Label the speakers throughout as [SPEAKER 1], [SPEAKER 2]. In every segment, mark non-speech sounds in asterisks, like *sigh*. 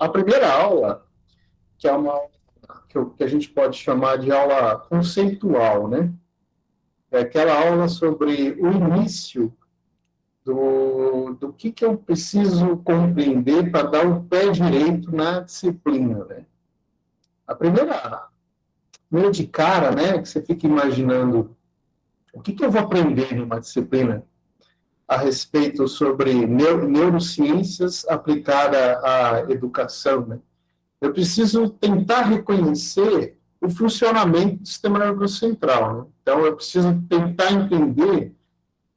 [SPEAKER 1] a primeira aula, que é uma que a gente pode chamar de aula conceitual, né? É aquela aula sobre o início do, do que, que eu preciso compreender para dar o pé direito na disciplina, né? A primeira, primeira de cara, né, que você fica imaginando o que, que eu vou aprender numa disciplina a respeito sobre neurociências aplicada à educação, né? Eu preciso tentar reconhecer o funcionamento do sistema nervoso central. Né? Então, eu preciso tentar entender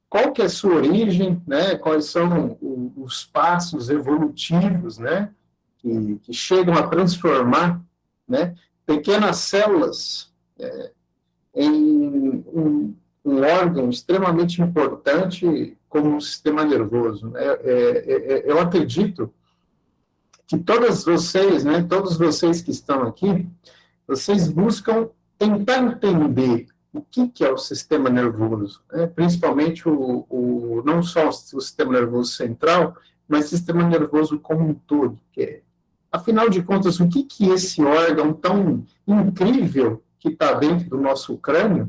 [SPEAKER 1] qual que é a sua origem, né? Quais são os passos evolutivos, né? Que, que chegam a transformar, né? Pequenas células é, em um, um órgão extremamente importante como o sistema nervoso. É, é, é, eu acredito que todas vocês, né, todos vocês que estão aqui, vocês buscam tentar entender o que, que é o sistema nervoso, né? principalmente o, o, não só o sistema nervoso central, mas o sistema nervoso como um todo. É, afinal de contas, o que, que esse órgão tão incrível que está dentro do nosso crânio,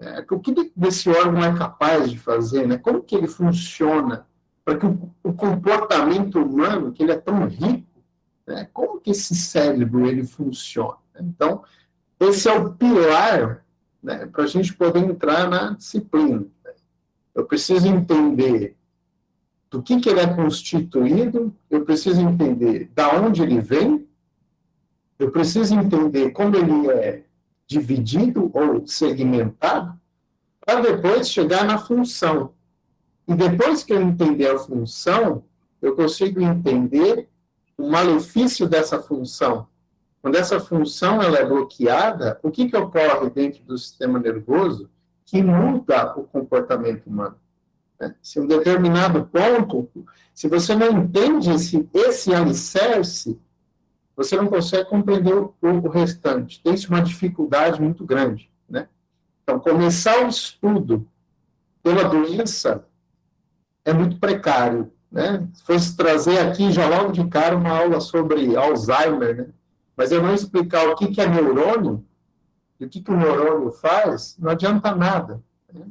[SPEAKER 1] é, o que esse órgão é capaz de fazer, né? como que ele funciona, para que o, o, comportamento humano, que ele é tão rico, né? como que esse cérebro ele funciona. Então, esse é o pilar né, para a gente poder entrar na disciplina. Eu preciso entender do que, que ele é constituído, eu preciso entender da onde ele vem, eu preciso entender como ele é dividido ou segmentado, para depois chegar na função. E depois que eu entender a função, eu consigo entender o malefício dessa função. Quando essa função ela é bloqueada, o que, que ocorre dentro do sistema nervoso que muda o comportamento humano? Né? Se um determinado ponto, se você não entende esse, esse alicerce, você não consegue compreender o, o restante. Tem uma dificuldade muito grande. Né? Então, começar o estudo pela doença é muito precário. Né? Se fosse trazer aqui já logo de cara uma aula sobre Alzheimer, né? mas eu não explicar o que, que é neurônio, e o que, que o neurônio faz, não adianta nada. Né?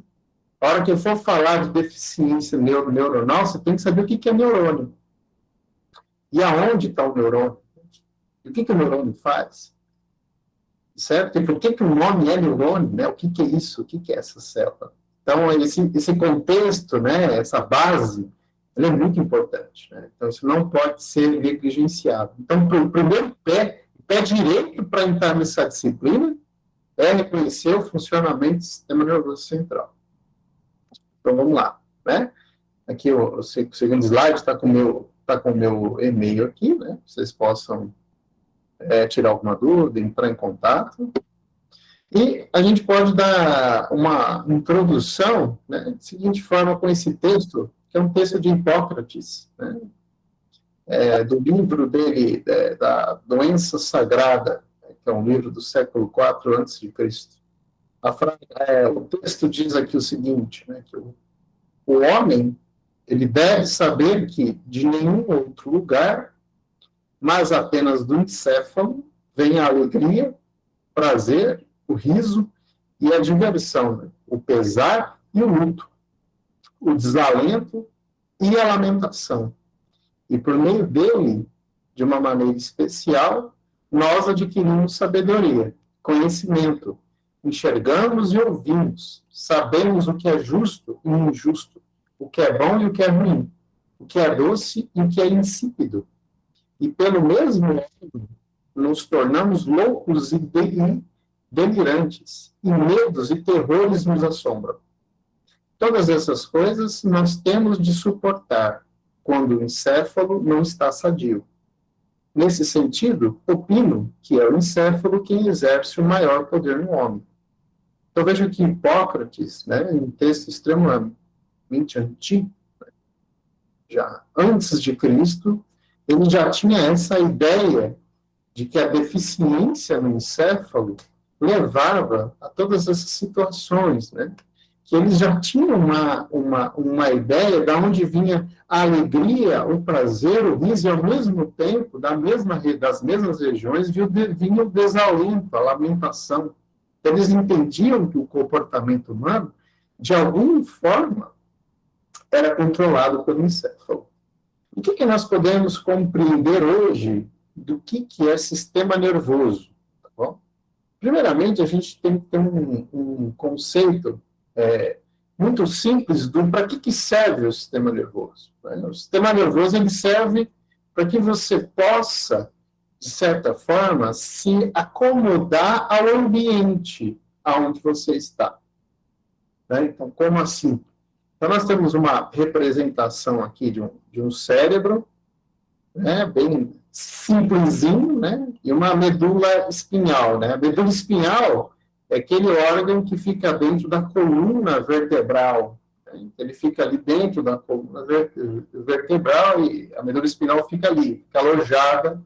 [SPEAKER 1] A hora que eu for falar de deficiência neuro neuronal, você tem que saber o que, que é neurônio. E aonde está o neurônio? O que, que o neurônio faz? Certo? E por que, que o nome é neurônio? Né? O que, que é isso? O que, que é essa célula? Então, esse, esse contexto, né, essa base, ela é muito importante. Né? Então, isso não pode ser negligenciado. Então, o primeiro pé, pé direito para entrar nessa disciplina é reconhecer o funcionamento do sistema nervoso central. Então, vamos lá. Né? Aqui, o, o segundo slide está com o meu, tá com meu e-mail aqui, né? Vocês possam é, tirar alguma dúvida, entrar em contato. E a gente pode dar uma introdução, né, de seguinte forma, com esse texto, que é um texto de Hipócrates, né, é, do livro dele, é, da Doença Sagrada, que é um livro do século IV a.C. É, o texto diz aqui o seguinte, né, que o, o homem ele deve saber que de nenhum outro lugar, mas apenas do encéfalo, vem a alegria, prazer o riso e a diversão, né? o pesar e o luto, o desalento e a lamentação. E por meio dele, de uma maneira especial, nós adquirimos sabedoria, conhecimento, enxergamos e ouvimos, sabemos o que é justo e injusto, o que é bom e o que é ruim, o que é doce e o que é insípido. E pelo mesmo modo, nos tornamos loucos e delirantes, e medos e terrores nos assombram. Todas essas coisas nós temos de suportar quando o encéfalo não está sadio. Nesse sentido, opino que é o encéfalo quem exerce o maior poder no homem. Então veja que Hipócrates, né, em um texto extremamente antigo, já antes de Cristo, ele já tinha essa ideia de que a deficiência no encéfalo levava a todas essas situações, né? que eles já tinham uma, uma, uma ideia de onde vinha a alegria, o prazer, o riso, e ao mesmo tempo, da mesma, das mesmas regiões, vinha o desalento, a lamentação. Eles entendiam que o comportamento humano, de alguma forma, era controlado pelo encéfalo. O que, que nós podemos compreender hoje do que, que é sistema nervoso? Tá bom? Primeiramente, a gente tem que ter um, um conceito é, muito simples do para que, que serve o sistema nervoso. Né? O sistema nervoso ele serve para que você possa, de certa forma, se acomodar ao ambiente aonde você está. Né? Então, como assim? Então, nós temos uma representação aqui de um, de um cérebro, né, bem simplesinho, né, e uma medula espinhal. Né? A medula espinhal é aquele órgão que fica dentro da coluna vertebral. Né? Ele fica ali dentro da coluna vertebral e a medula espinal fica ali, fica alojada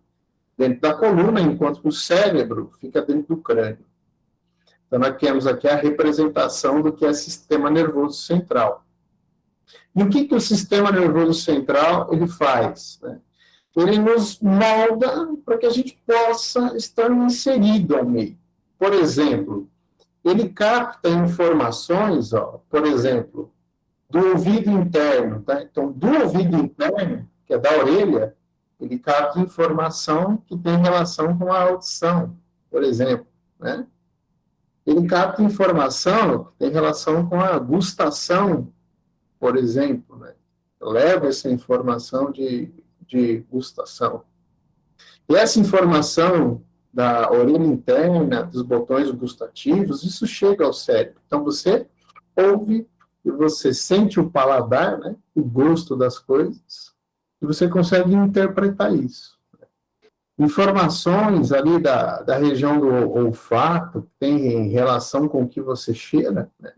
[SPEAKER 1] dentro da coluna, enquanto o cérebro fica dentro do crânio. Então, nós temos aqui a representação do que é sistema nervoso central. E o que, que o sistema nervoso central ele faz? Né? Ele nos molda para que a gente possa estar inserido ao meio. Por exemplo, ele capta informações, ó, por exemplo, do ouvido interno. Tá? Então, do ouvido interno, que é da orelha, ele capta informação que tem relação com a audição, por exemplo. Né? Ele capta informação que tem relação com a gustação, por exemplo, né? leva essa informação de, de gustação. E essa informação da orelha interna, dos botões gustativos, isso chega ao cérebro. Então, você ouve e você sente o paladar, né, o gosto das coisas, e você consegue interpretar isso. Informações ali da, da região do olfato, que tem relação com o que você cheira, né,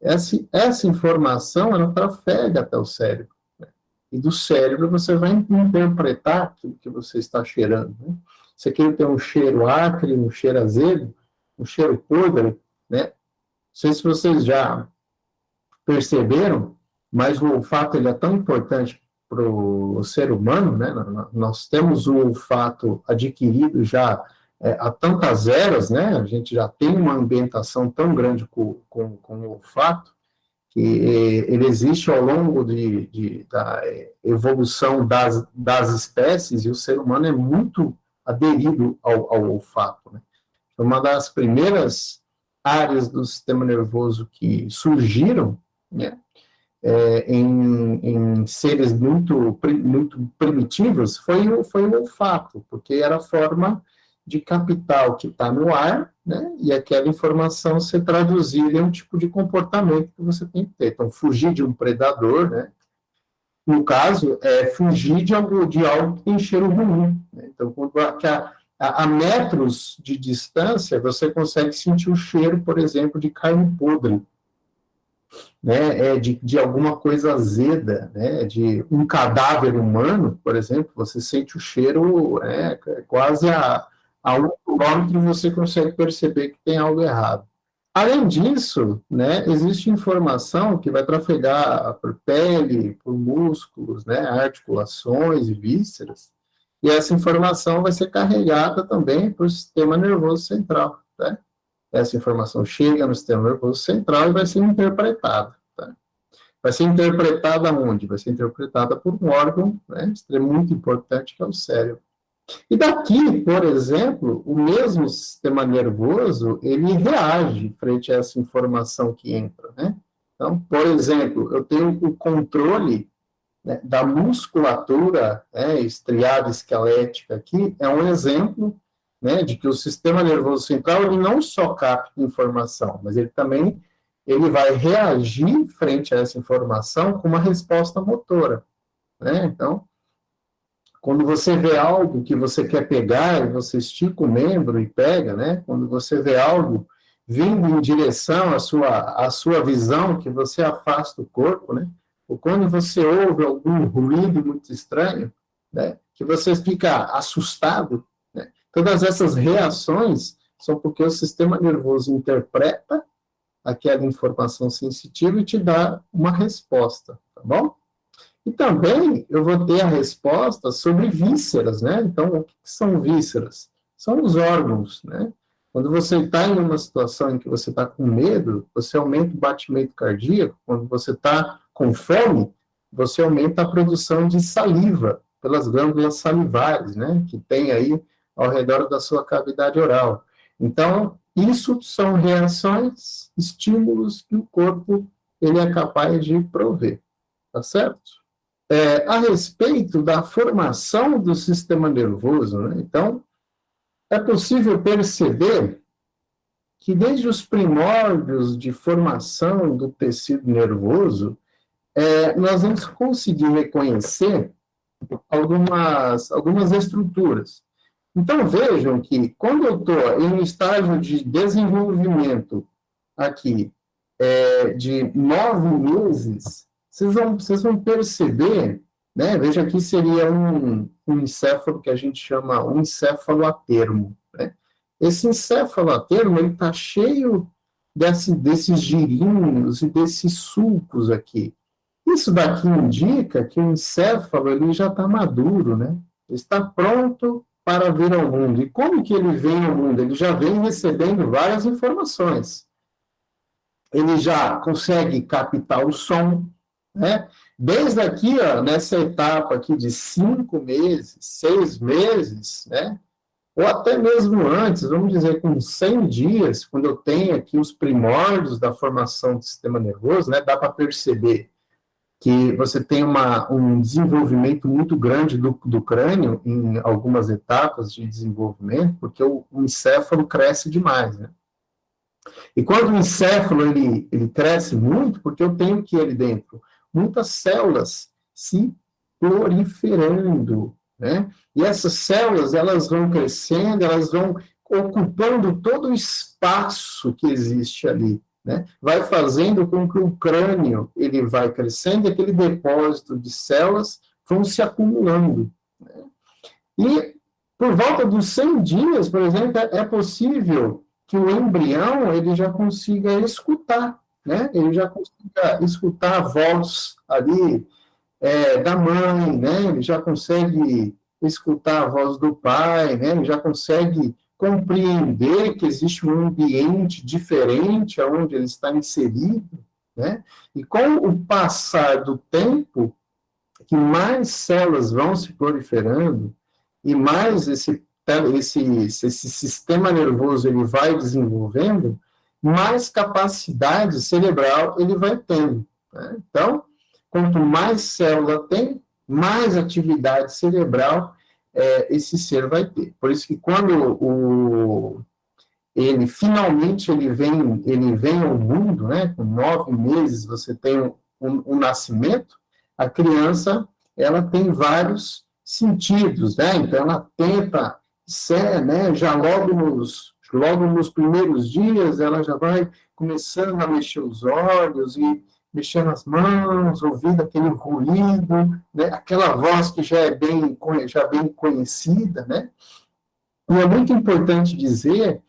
[SPEAKER 1] essa, essa informação, ela trafega até o cérebro. Né? E do cérebro você vai interpretar aquilo que você está cheirando. Né? Você quer ter um cheiro acre, um cheiro azedo, um cheiro podre, né? Não sei se vocês já perceberam, mas o olfato ele é tão importante para o ser humano, né? Nós temos o olfato adquirido já é, há tantas eras, né, a gente já tem uma ambientação tão grande com, com, com o olfato, que é, ele existe ao longo de, de, da evolução das, das espécies, e o ser humano é muito aderido ao, ao olfato. Né? Uma das primeiras áreas do sistema nervoso que surgiram, né, é, em, em, seres muito, muito primitivos, foi, foi o olfato, porque era a forma de capital que está no ar, né, e aquela informação ser traduzida em um tipo de comportamento que você tem que ter. Então, fugir de um predador, né, no caso, é fugir de algo, de algo que tem cheiro ruim. Né? Então, quando a, a, a, metros de distância, você consegue sentir o cheiro, por exemplo, de carne podre, né? é, de, de alguma coisa azeda, né? de um cadáver humano, por exemplo, você sente o cheiro é, quase a a um quilômetro você consegue perceber que tem algo errado. Além disso, né, existe informação que vai trafegar por pele, por músculos, né, articulações e vísceras, e essa informação vai ser carregada também para o sistema nervoso central. Né? Essa informação chega no sistema nervoso central e vai ser interpretada. Tá? Vai ser interpretada onde? Vai ser interpretada por um órgão né, muito importante, que é o cérebro. E daqui, por exemplo, o mesmo sistema nervoso, ele reage frente a essa informação que entra, né? Então, por exemplo, eu tenho o controle né, da musculatura né, estriada esquelética aqui, é um exemplo né, de que o sistema nervoso central, ele não só capta informação, mas ele também ele vai reagir frente a essa informação com uma resposta motora. Né? Então, quando você vê algo que você quer pegar, e você estica o membro e pega, né? Quando você vê algo vindo em direção à sua, à sua visão, que você afasta o corpo, né? Ou quando você ouve algum ruído muito estranho, né? Que você fica assustado, né? Todas essas reações são porque o sistema nervoso interpreta aquela informação sensitiva e te dar uma resposta, tá bom? E também eu vou ter a resposta sobre vísceras, né? Então, o que são vísceras? São os órgãos, né? Quando você está em uma situação em que você está com medo, você aumenta o batimento cardíaco. Quando você está com fome, você aumenta a produção de saliva pelas glândulas salivares, né? Que tem aí ao redor da sua cavidade oral. Então, isso são reações, estímulos que o corpo ele é capaz de prover, tá certo? É, a respeito da formação do sistema nervoso, né? então, é possível perceber que desde os primórdios de formação do tecido nervoso, é, nós vamos conseguir reconhecer algumas, algumas estruturas. Então, vejam que quando eu estou em um estágio de desenvolvimento aqui é, de nove meses, vocês vão, vocês vão perceber, né? Veja aqui seria um, um encéfalo que a gente chama um encéfalo a termo, né? Esse encéfalo a termo, ele está cheio desse, desses girinhos e desses sulcos aqui. Isso daqui indica que o encéfalo ele já está maduro, né? Está pronto para vir ao mundo. E como que ele vem ao mundo? Ele já vem recebendo várias informações. Ele já consegue captar o som, né? Desde aqui, ó, nessa etapa aqui de cinco meses, seis meses, né? Ou até mesmo antes, vamos dizer, com 100 dias, quando eu tenho aqui os primórdios da formação do sistema nervoso, né? Dá para perceber que você tem uma, um desenvolvimento muito grande do, do crânio em algumas etapas de desenvolvimento, porque o, o encéfalo cresce demais, né? E quando o encéfalo ele, ele cresce muito, porque eu tenho que ali dentro muitas células se proliferando, né? E essas células elas vão crescendo, elas vão ocupando todo o espaço que existe ali né, vai fazendo com que o crânio ele vai crescendo e aquele depósito de células vão se acumulando. Né? E por volta dos 100 dias, por exemplo, é possível que o embrião ele já consiga escutar, né? Ele já consiga escutar a voz ali é, da mãe, né? Ele já consegue escutar a voz do pai, né? Ele já consegue compreender que existe um ambiente diferente aonde ele está inserido, né? E com o passar do tempo, que mais células vão se proliferando e mais esse esse, esse sistema nervoso ele vai desenvolvendo, mais capacidade cerebral ele vai tendo. Né? Então, quanto mais célula tem, mais atividade cerebral é, esse ser vai ter. Por isso que quando o, ele finalmente ele vem, ele vem ao mundo, né, com nove meses você tem o um, um, nascimento, a criança ela tem vários sentidos, né, então ela tenta ser, né, já logo nos, logo nos primeiros dias ela já vai começando a mexer os olhos e mexendo as mãos, ouvindo aquele ruído, né? aquela voz que já é bem, já bem conhecida, né? E é muito importante dizer,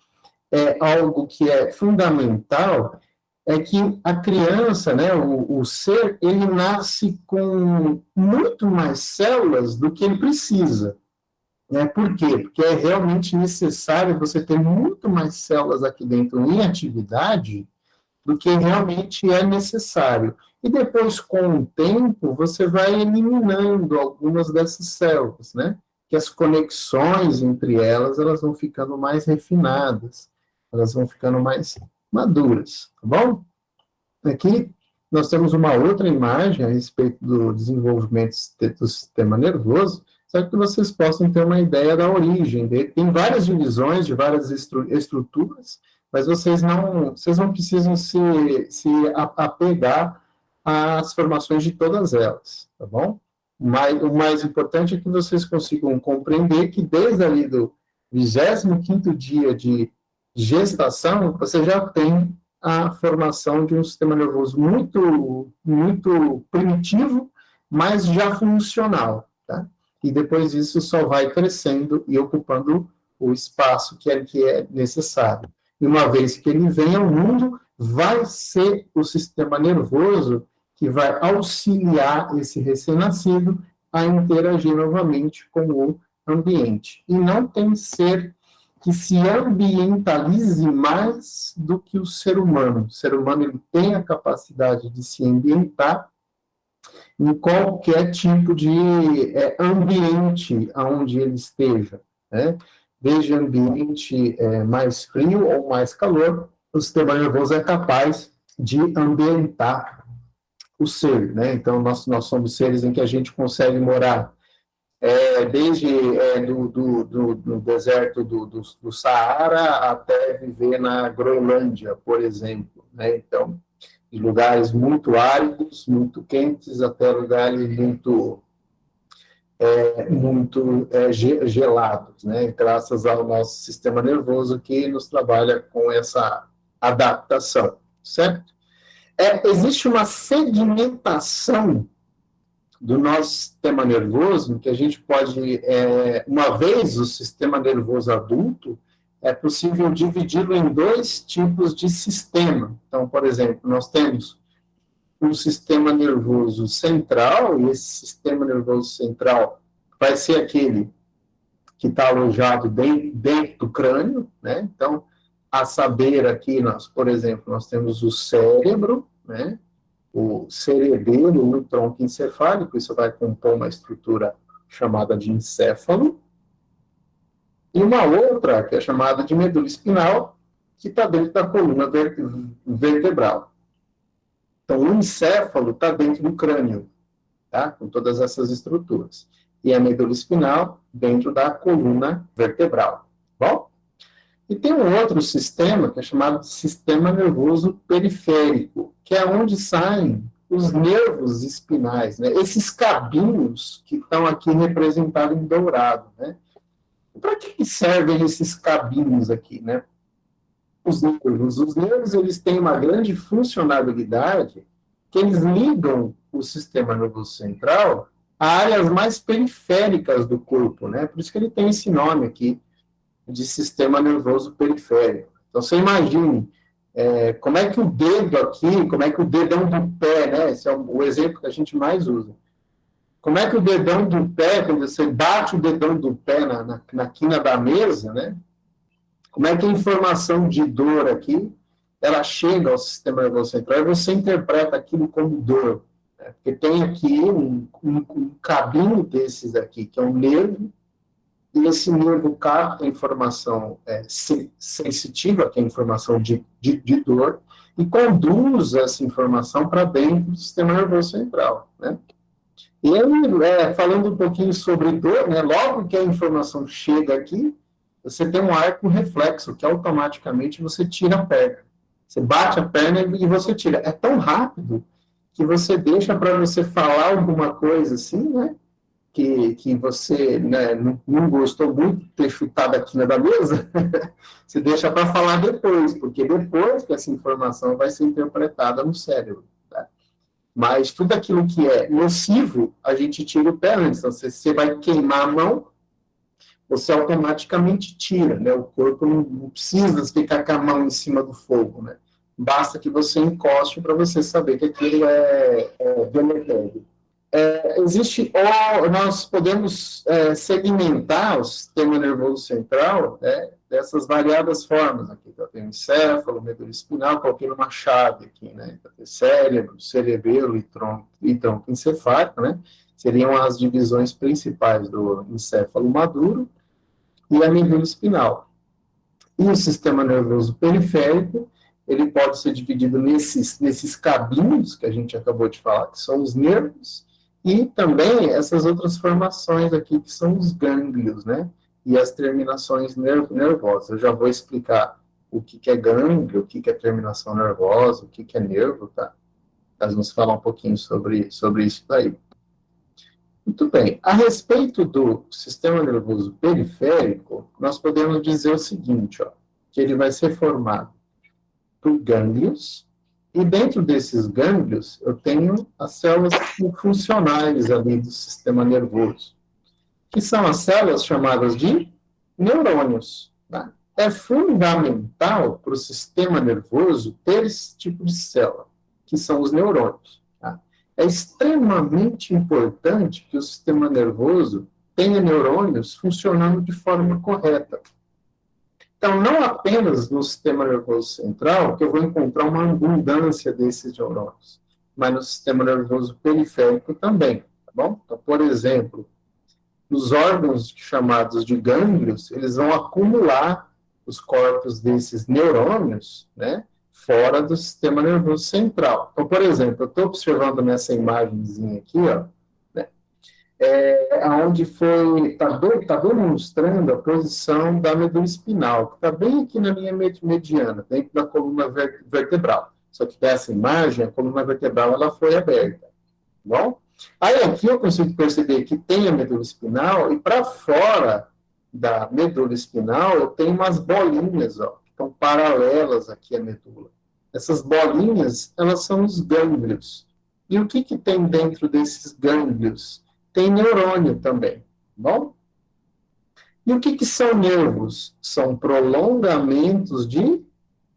[SPEAKER 1] é algo que é fundamental, é que a criança, né, o, o ser, ele nasce com muito mais células do que ele precisa. Né? Por quê? Porque é realmente necessário você ter muito mais células aqui dentro em atividade do que realmente é necessário. E depois, com o tempo, você vai eliminando algumas dessas células, né? Que as conexões entre elas, elas vão ficando mais refinadas, elas vão ficando mais maduras, tá bom? Aqui nós temos uma outra imagem a respeito do desenvolvimento do sistema nervoso, só que vocês possam ter uma ideia da origem dele. Tem várias divisões de várias estruturas, mas vocês não, vocês não precisam se, se apegar às formações de todas elas, tá bom? Mas, o mais importante é que vocês consigam compreender que desde ali do 25º dia de gestação, você já tem a formação de um sistema nervoso muito, muito primitivo, mas já funcional, tá? E depois disso só vai crescendo e ocupando o espaço que é, que é necessário. E uma vez que ele vem ao mundo, vai ser o sistema nervoso que vai auxiliar esse recém-nascido a interagir novamente com o ambiente. E não tem ser que se ambientalize mais do que o ser humano. O ser humano ele tem a capacidade de se ambientar em qualquer tipo de é, ambiente onde ele esteja, né? desde ambiente é, mais frio ou mais calor, o sistema nervoso é capaz de ambientar o ser, né? Então, nós, nós somos seres em que a gente consegue morar é, desde é, do, do, do, do, deserto do, Saara até viver na Groenlândia, por exemplo. Né? Então, lugares muito áridos, muito quentes, até lugares muito, é, muito é, gelados, né? graças ao nosso sistema nervoso que nos trabalha com essa adaptação, certo? É, existe uma segmentação do nosso sistema nervoso, que a gente pode, é, uma vez o sistema nervoso adulto, é possível dividi-lo em dois tipos de sistema. Então, por exemplo, nós temos um sistema nervoso central, e esse sistema nervoso central vai ser aquele que está alojado dentro, dentro do crânio, né? Então, a saber aqui, nós, por exemplo, nós temos o cérebro, né? o cerebelo no tronco encefálico, isso vai compor uma estrutura chamada de encéfalo, e uma outra, que é chamada de medula espinal, que está dentro da coluna vertebral. Então, o encéfalo está dentro do crânio, tá? com todas essas estruturas. E a medula espinal dentro da coluna vertebral. Bom? E tem um outro sistema, que é chamado de sistema nervoso periférico, que é onde saem os nervos espinais, né? esses cabinhos que estão aqui representados em dourado. Né? Para que servem esses cabinhos aqui? Né? Os nervos. Os nervos eles têm uma grande funcionalidade que eles ligam o sistema nervoso central a áreas mais periféricas do corpo, né? Por isso que ele tem esse nome aqui, de sistema nervoso periférico. Então, você imagine é, como é que o dedo aqui, como é que o dedão do pé, né? Esse é o exemplo que a gente mais usa. Como é que o dedão do pé, quando você bate o dedão do pé na, na, na quina da mesa, né? Como é que a informação de dor aqui, ela chega ao sistema nervoso central e você interpreta aquilo como dor. Né? Porque tem aqui um, um, um cabinho desses aqui, que é um nervo, e esse nervo capta a informação é, sensitiva, que é a informação de, de, de, dor, e conduz essa informação para dentro do sistema nervoso central, né? E aí, é, falando um pouquinho sobre dor, né, logo que a informação chega aqui, você tem um arco reflexo, que automaticamente você tira a perna. Você bate a perna e você tira. É tão rápido que você deixa para você falar alguma coisa assim, né? que, que você né, não, não, gostou muito de ter chutado aqui na mesa, *laughs* você deixa para falar depois, porque depois que essa informação vai ser interpretada no cérebro. Mas tudo aquilo que é nocivo, a gente tira o pé antes. Então, se você vai queimar a mão, você automaticamente tira, né? O corpo não, não precisa ficar com a mão em cima do fogo, né? Basta que você encoste para você saber que aquilo é, é deletério é, existe, ou nós podemos é, segmentar o sistema nervoso central né, dessas variadas formas. Aqui eu tenho encéfalo, medula espinal, coloquei uma chave aqui, né? Então, cérebro, cerebelo e tronco, e tronco encefálico, né? Seriam as divisões principais do encéfalo maduro e a medula espinal. E o sistema nervoso periférico, ele pode ser dividido nesses, nesses cabinhos que a gente acabou de falar, que são os nervos, e também essas outras formações aqui, que são os gânglios, né? E as terminações nervosas. Eu já vou explicar o que, que é gânglio, o que, que é terminação nervosa, o que, que é nervo, tá? Nós vamos falar um pouquinho sobre, sobre isso daí. Muito bem. A respeito do sistema nervoso periférico, nós podemos dizer o seguinte, ó, que ele vai ser formado por gânglios, e dentro desses gânglios, eu tenho as células funcionais ali do sistema nervoso, que são as células chamadas de neurônios. Tá? é fundamental para o sistema nervoso ter esse tipo de célula, que são os neurônios. Tá? É extremamente importante que o sistema nervoso tenha neurônios funcionando de forma correta. Então, não apenas no sistema nervoso central que eu vou encontrar uma abundância desses neurônios, mas no sistema nervoso periférico também, tá bom? Então, por exemplo, os órgãos chamados de gânglios, eles vão acumular os corpos desses neurônios, né, fora do sistema nervoso central. Então, por exemplo, eu estou observando nessa imagenzinha aqui, ó, é, onde foi, está tá demonstrando a posição da medula espinal, que está bem aqui na linha mediana, dentro da coluna vertebral. Só que dessa imagem, a coluna vertebral ela foi aberta. Tá bom? Aí aqui eu consigo perceber que tem a medula espinal, e para fora da medula espinal, eu tenho umas bolinhas, ó, que estão paralelas aqui à medula. Essas bolinhas, elas são os gânglios. E o que, que tem dentro desses gânglios? Tem neurônio também, bom? E o que, que são nervos? São prolongamentos de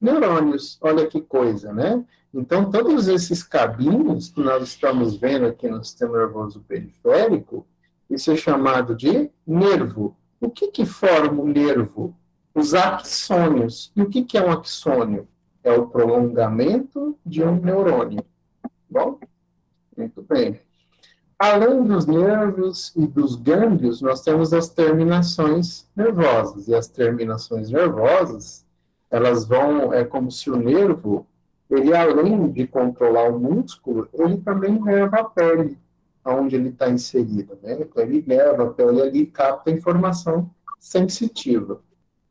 [SPEAKER 1] neurônios. Olha que coisa, né? Então, todos esses cabinhos que nós estamos vendo aqui no sistema nervoso periférico, isso é chamado de nervo. O que, que forma o nervo? Os axônios. E o que, que é um axônio? É o prolongamento de um neurônio. Bom? Muito bem. Além dos nervos e dos gânglios, nós temos as terminações nervosas. E as terminações nervosas, elas vão, é como se o nervo, ele além de controlar o músculo, ele também leva a pele onde ele está inserido. Né? Então, ele leva a pele ali e capta informação sensitiva.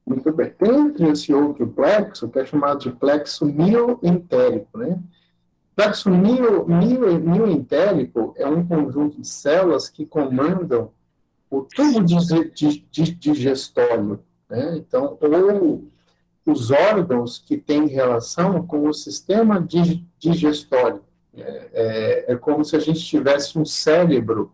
[SPEAKER 1] Muito bem. Entre esse outro plexo, que é chamado de plexo mioentérico, né? Plexo mio, mio, mioentérico é um conjunto de células que comandam o tubo digestório, né? Então, ou os órgãos que têm relação com o sistema digestório. É, é, é, como se a gente tivesse um cérebro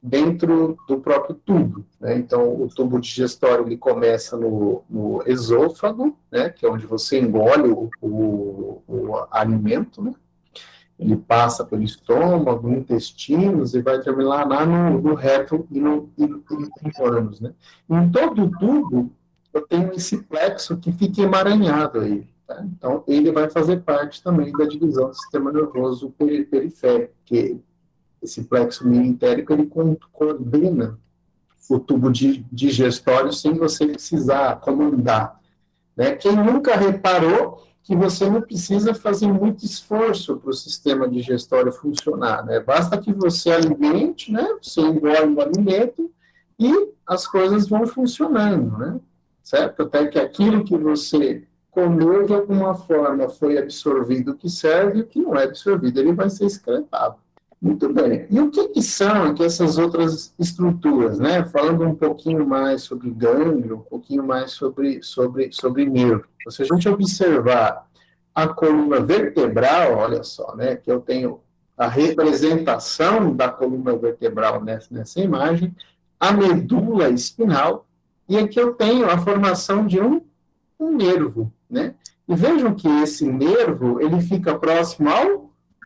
[SPEAKER 1] dentro do próprio tubo. Né? Então, o tubo digestório ele começa no, no esôfago, né? que é onde você engole o, o, o alimento, né? Ele passa pelo estômago, intestinos e vai terminar lá no, no reto e no, ânus, né? Em todo o tubo, eu tenho esse plexo que fica emaranhado aí. Tá? Então, ele vai fazer parte também da divisão do sistema nervoso periférico, que esse plexo mioentérico, ele coordena o tubo digestório sem você precisar comandar. Né? Quem nunca reparou que você não precisa fazer muito esforço para o sistema digestório funcionar, né? Basta que você alimente, né? Você engole o alimento e as coisas vão funcionando, né? Certo? Até que aquilo que você comeu de alguma forma foi absorvido o que serve, o que não é absorvido, ele vai ser excretado. Muito bem. E o que, que são aqui essas outras estruturas, né? Falando um pouquinho mais sobre gânglio, um pouquinho mais sobre, sobre, sobre nervo. Se a gente observar a coluna vertebral, olha só, né? Que eu tenho a representação da coluna vertebral nessa, nessa imagem, a medula espinal, e aqui eu tenho a formação de um, um nervo, né? E vejam que esse nervo, ele fica próximo ao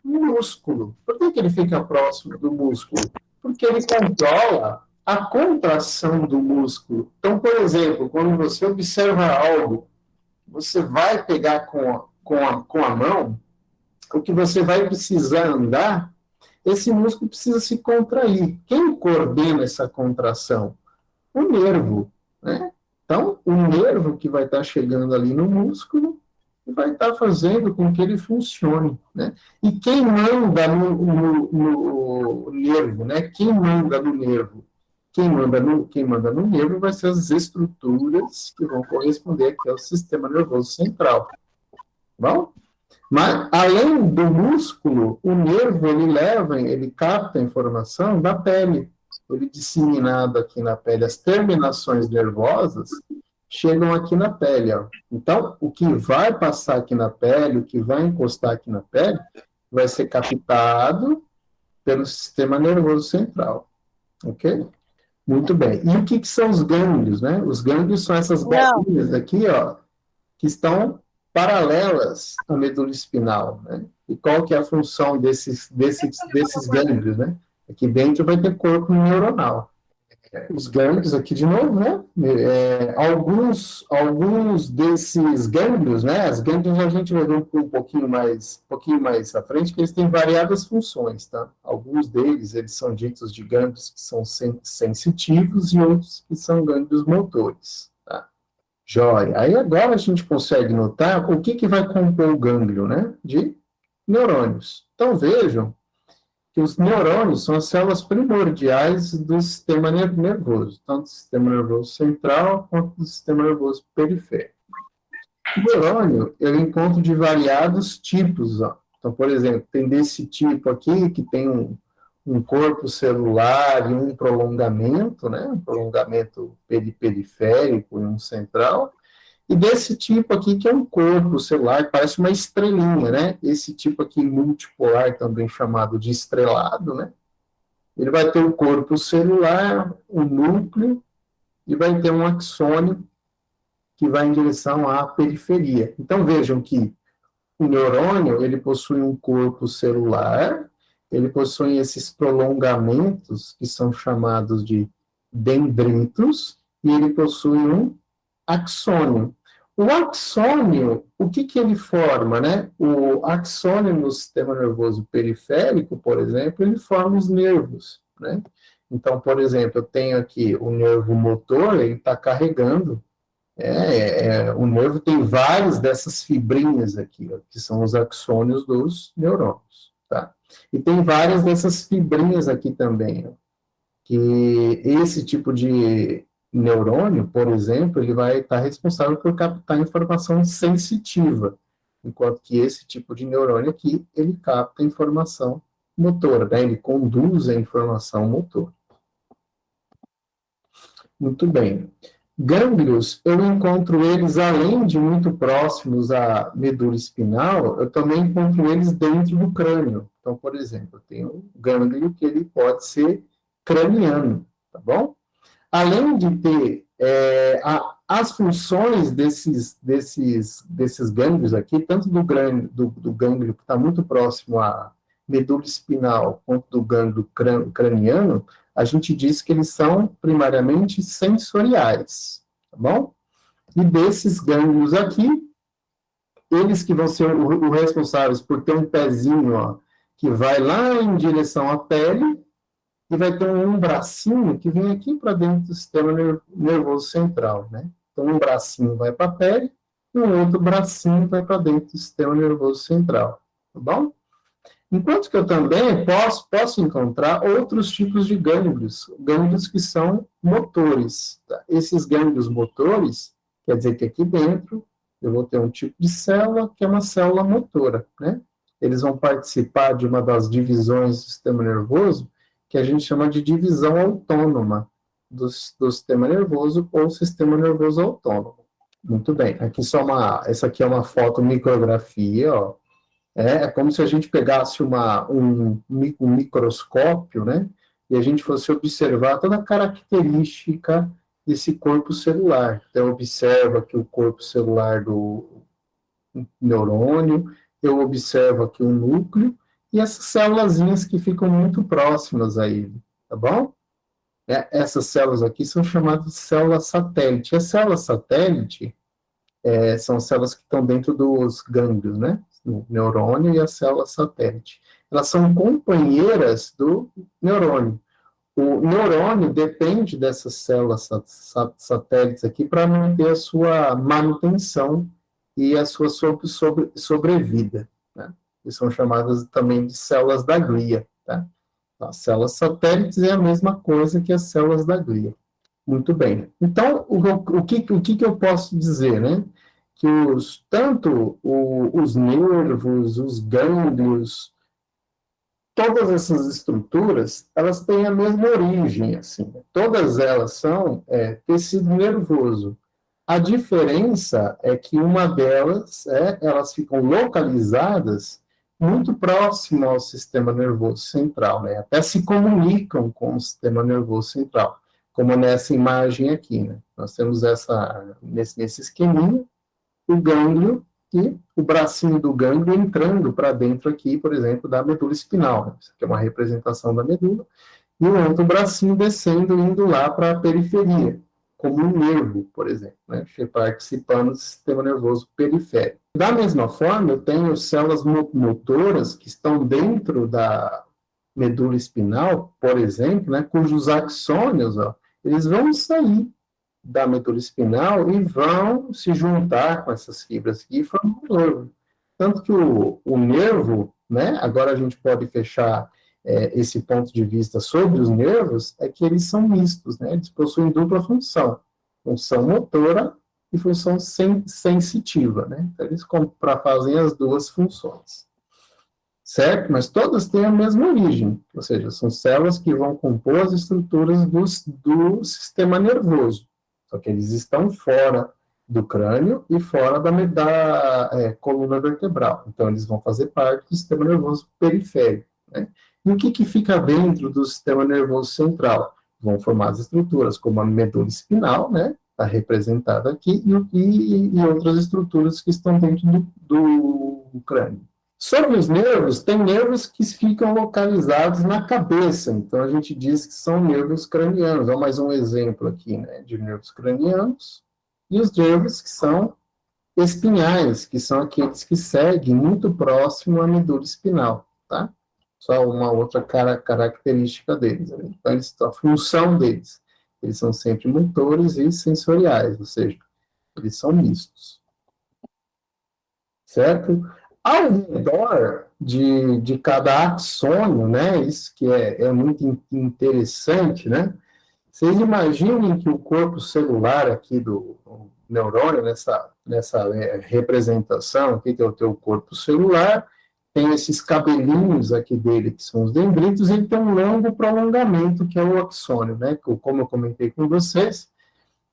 [SPEAKER 1] músculo. Por que, que ele fica próximo do músculo? Porque ele controla a contração do músculo. Então, por exemplo, quando você observa algo, você vai pegar com a, com a, com a mão, o que você vai precisar andar, esse músculo precisa se contrair. Quem coordena essa contração? O nervo. Né? Então, o nervo que vai estar chegando ali no músculo vai estar fazendo com que ele funcione. Né? E quem manda no, no, no, nervo, né? Quem manda no nervo? Quem manda no, quem manda no nervo vai ser as estruturas que vão corresponder aqui ao sistema nervoso central. Bom? Mas, além do músculo, o nervo, ele leva, ele capta a informação da pele ele disseminado aqui na pele, as terminações nervosas chegam aqui na pele. Ó. Então, o que vai passar aqui na pele, o que vai encostar aqui na pele, vai ser captado pelo sistema nervoso central. Ok? Muito bem. E o que, que são os gânglios, né? Os gânglios são essas bolinhas aqui, ó, que estão paralelas à medula espinal, né? E qual que é a função desses, desses, desses gânglios, né? Aqui dentro vai ter corpo neuronal. Os gânglios aqui de novo, né? É, alguns, alguns desses gânglios, né? As gânglios a gente vai ver um, pouquinho mais, um pouquinho mais à frente, que eles têm variadas funções, tá? Alguns deles, eles são ditos de gânglios que são sen sensitivos e outros que são gânglios motores, tá? Jóia. Aí agora a gente consegue notar o que, que vai compor o gânglio, né? De neurônios. Então vejam os neurônios são as células primordiais do sistema nervoso, tanto do sistema nervoso central quanto do sistema nervoso periférico. O neurônio, eu encontro de variados tipos. Ó. Então, por exemplo, tem desse tipo aqui, que tem um, um corpo celular e um prolongamento, né? um prolongamento periférico e um central, e desse tipo aqui, que é um corpo celular, parece uma estrelinha, né? Esse tipo aqui multipolar, também chamado de estrelado, né? Ele vai ter o corpo celular, o núcleo, e vai ter um axônio que vai em direção à periferia. Então, vejam que o neurônio, ele possui um corpo celular, ele possui esses prolongamentos, que são chamados de dendritos, e ele possui um axônio. O axônio, o que, que ele forma, né? O axônio no sistema nervoso periférico, por exemplo, ele forma os nervos, né? Então, por exemplo, eu tenho aqui o nervo motor, ele está carregando, é, é, o nervo tem várias dessas fibrinhas aqui, ó, que são os axônios dos neurônios, tá? E tem várias dessas fibrinhas aqui também, ó, que esse tipo de neurônio, por exemplo, ele vai estar responsável por captar informação sensitiva, enquanto que esse tipo de neurônio aqui, ele capta informação motora, né? ele conduz a informação motora. Muito bem. Gânglios, eu encontro eles, além de muito próximos à medula espinal, eu também encontro eles dentro do crânio. Então, por exemplo, tenho um gânglio que ele pode ser craniano, tá bom? Além de ter é, a, as funções desses, desses, desses gânglios aqui, tanto do, grânio, do, do gânglio que está muito próximo à medula espinal, quanto do gânglio craniano, a gente diz que eles são primariamente sensoriais, tá bom? E desses gânglios aqui, eles que vão ser os responsáveis por ter um pezinho, ó, que vai lá em direção à pele, e vai ter um bracinho que vem aqui para dentro do sistema nervoso central, né? Então, um bracinho vai para a pele e um outro bracinho vai para dentro do sistema nervoso central, tá bom? Enquanto que eu também posso, posso encontrar outros tipos de gânglios, gânglios que são motores. Tá? Esses gânglios motores, quer dizer que aqui dentro eu vou ter um tipo de célula que é uma célula motora, né? Eles vão participar de uma das divisões do sistema nervoso que a gente chama de divisão autônoma do, do sistema nervoso ou sistema nervoso autônomo. Muito bem, aqui só uma, essa aqui é uma foto micrografia, ó. É, é como se a gente pegasse uma, um, um microscópio, né, e a gente fosse observar toda a característica desse corpo celular. Então, observa aqui o corpo celular do neurônio, eu observo aqui o núcleo, e essas células que ficam muito próximas a ele, tá bom? É, essas células aqui são chamadas células satélite. As células satélite é, são células que estão dentro dos gânglios, né? O neurônio e a célula satélite. Elas são companheiras do neurônio. O neurônio depende dessas células satélites aqui para manter a sua manutenção e a sua sobre, sobre, sobrevida. Né? Que são chamadas também de células da glia. Tá? As células satélites é a mesma coisa que as células da glia. Muito bem. Então, o, o, que, o que, que eu posso dizer, né? Que os, tanto o, os nervos, os gânglios, todas essas estruturas, elas têm a mesma origem, assim. Todas elas são é, tecido nervoso. A diferença é que uma delas, é, elas ficam localizadas muito próximo ao sistema nervoso central, né? Até se comunicam com o sistema nervoso central. como nessa imagem aqui, né? Nós temos essa, nesse, nesse esqueminha, o gânglio e o bracinho do gânglio entrando para dentro aqui, por exemplo, da medula espinal. Né? Isso aqui é uma representação da medula. E o outro bracinho descendo, indo lá para a periferia, como um nervo, por exemplo, né? participando do sistema nervoso periférico. Da mesma forma, eu tenho células motoras que estão dentro da medula espinal, por exemplo, né, cujos axônios, ó, eles vão sair da medula espinal e vão se juntar com essas fibras aqui e formar um nervo. Tanto que o, o nervo, né, agora a gente pode fechar é, esse ponto de vista sobre os nervos, é que eles são mistos, né, eles possuem dupla função, função motora e função sen sensitiva, né, então eles fazem as duas funções. Certo? Mas todas têm a mesma origem, ou seja, são células que vão compor as estruturas do, do sistema nervoso, só que eles estão fora do crânio e fora da, da é, coluna vertebral, então eles vão fazer parte do sistema nervoso periférico, né? O que, que fica dentro do sistema nervoso central? Vão formar as estruturas, como a medula espinal, né? Está representada aqui, e, e, e, outras estruturas que estão dentro do, do crânio. Sobre os nervos, tem nervos que ficam localizados na cabeça, então a gente diz que são nervos cranianos. Olha mais um exemplo aqui, né, de nervos cranianos. E os nervos que são espinhais, que são aqueles que seguem muito próximo à medula espinal, tá? Só uma outra cara, característica deles. Né? Então, eles, a função deles, eles são sempre motores e sensoriais, ou seja, eles são mistos. Certo? Ao redor de, de cada axônio, né, isso que é, é muito interessante, né, vocês imaginem que o corpo celular aqui do neurônio, nessa, nessa é, representação aqui, que é o teu corpo celular, tem esses cabelinhos aqui dele, que são os dendritos, e ele tem um longo prolongamento, que é o axônio, né, como eu comentei com vocês,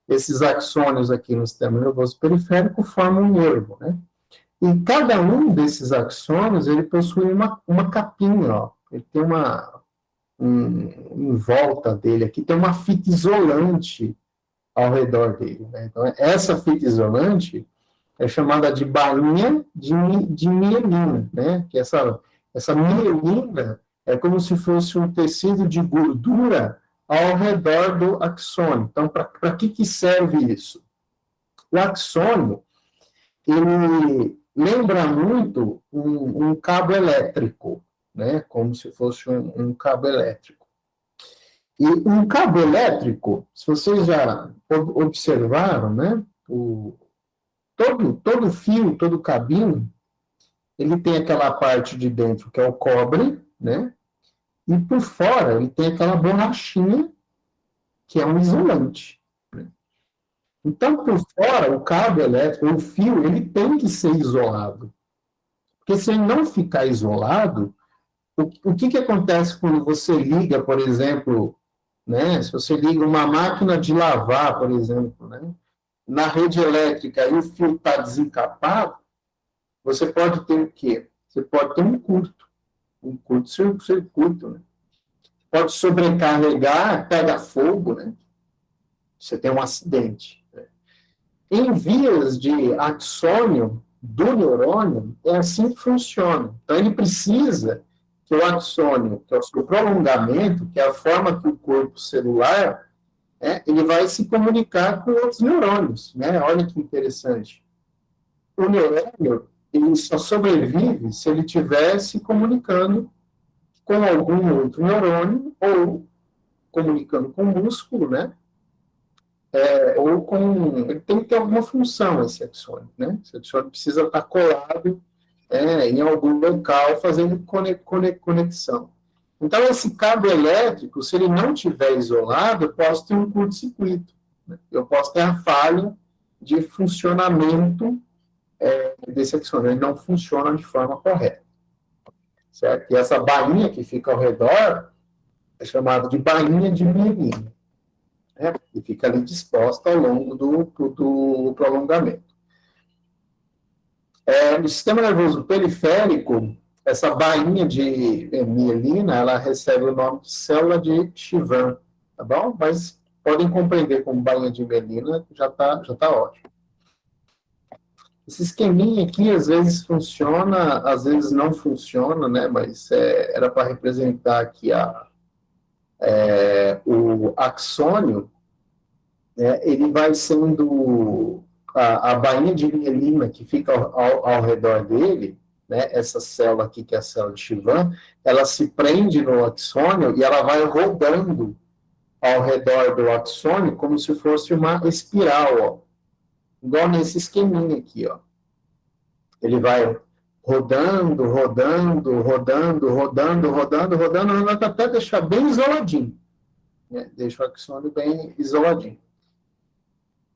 [SPEAKER 1] esses axônios aqui no sistema nervoso periférico formam um nervo, né, e cada um desses axônios, ele possui uma, uma capinha, ó. Ele tem uma, um, em volta dele aqui, tem uma fita isolante ao redor dele. Né? Então, essa fita isolante é chamada de bainha de, de mielina, né? Que essa, essa mielina é como se fosse um tecido de gordura ao redor do axônio. Então, para que, que serve isso? O axônio, ele lembra muito um, um cabo elétrico, né? Como se fosse um, um, cabo elétrico. E um cabo elétrico, se vocês já observaram, né? O, todo, todo fio, todo cabinho, ele tem aquela parte de dentro que é o cobre, né? E por fora ele tem aquela borrachinha que é um isolante. Então, por fora, o cabo elétrico, o fio, ele tem que ser isolado. Porque se ele não ficar isolado, o, o que, que acontece quando você liga, por exemplo, né, se você liga uma máquina de lavar, por exemplo, né, na rede elétrica e o fio está desencapado, você pode ter o quê? Você pode ter um curto, um curto-circuito, né? Pode sobrecarregar, pega fogo, né? Você tem um acidente. Em vias de axônio do neurônio, é assim que funciona. Então, ele precisa que o axônio, que é o seu prolongamento, que é a forma que o corpo celular, é, ele vai se comunicar com outros neurônios. Né? Olha que interessante. O neurônio, ele só sobrevive se ele estiver se comunicando com algum outro neurônio ou comunicando com o músculo, né? é, ou com. Ele tem que ter alguma função esse axônio, né? Esse axônio precisa estar colado é, em algum local fazendo conexão. Então, esse cabo elétrico, se ele não estiver isolado, eu posso ter um curto-circuito. Né? Eu posso ter a falha de funcionamento é, desse axônio. Ele não funciona de forma correta. Certo? E essa bainha que fica ao redor é chamada de bainha de mielina né, e fica ali disposta ao longo do, do prolongamento. É, no sistema nervoso periférico, essa bainha de mielina, ela recebe o nome de célula de Chivan, tá bom? Mas podem compreender como bainha de melina, já está já tá ótimo. Esse esqueminha aqui, às vezes funciona, às vezes não funciona, né? Mas é, era para representar aqui a, é, o axônio, né? ele vai sendo a, a bainha de mielina que fica ao, ao, ao, redor dele, né? Essa célula aqui, que é a célula de Chivan, ela se prende no axônio e ela vai rodando ao redor do axônio como se fosse uma espiral, ó igual nesse esqueminha aqui, ó. Ele vai rodando, rodando, rodando, rodando, rodando, rodando, rodando, até deixar bem isoladinho. Né? Deixa o axônio bem isoladinho.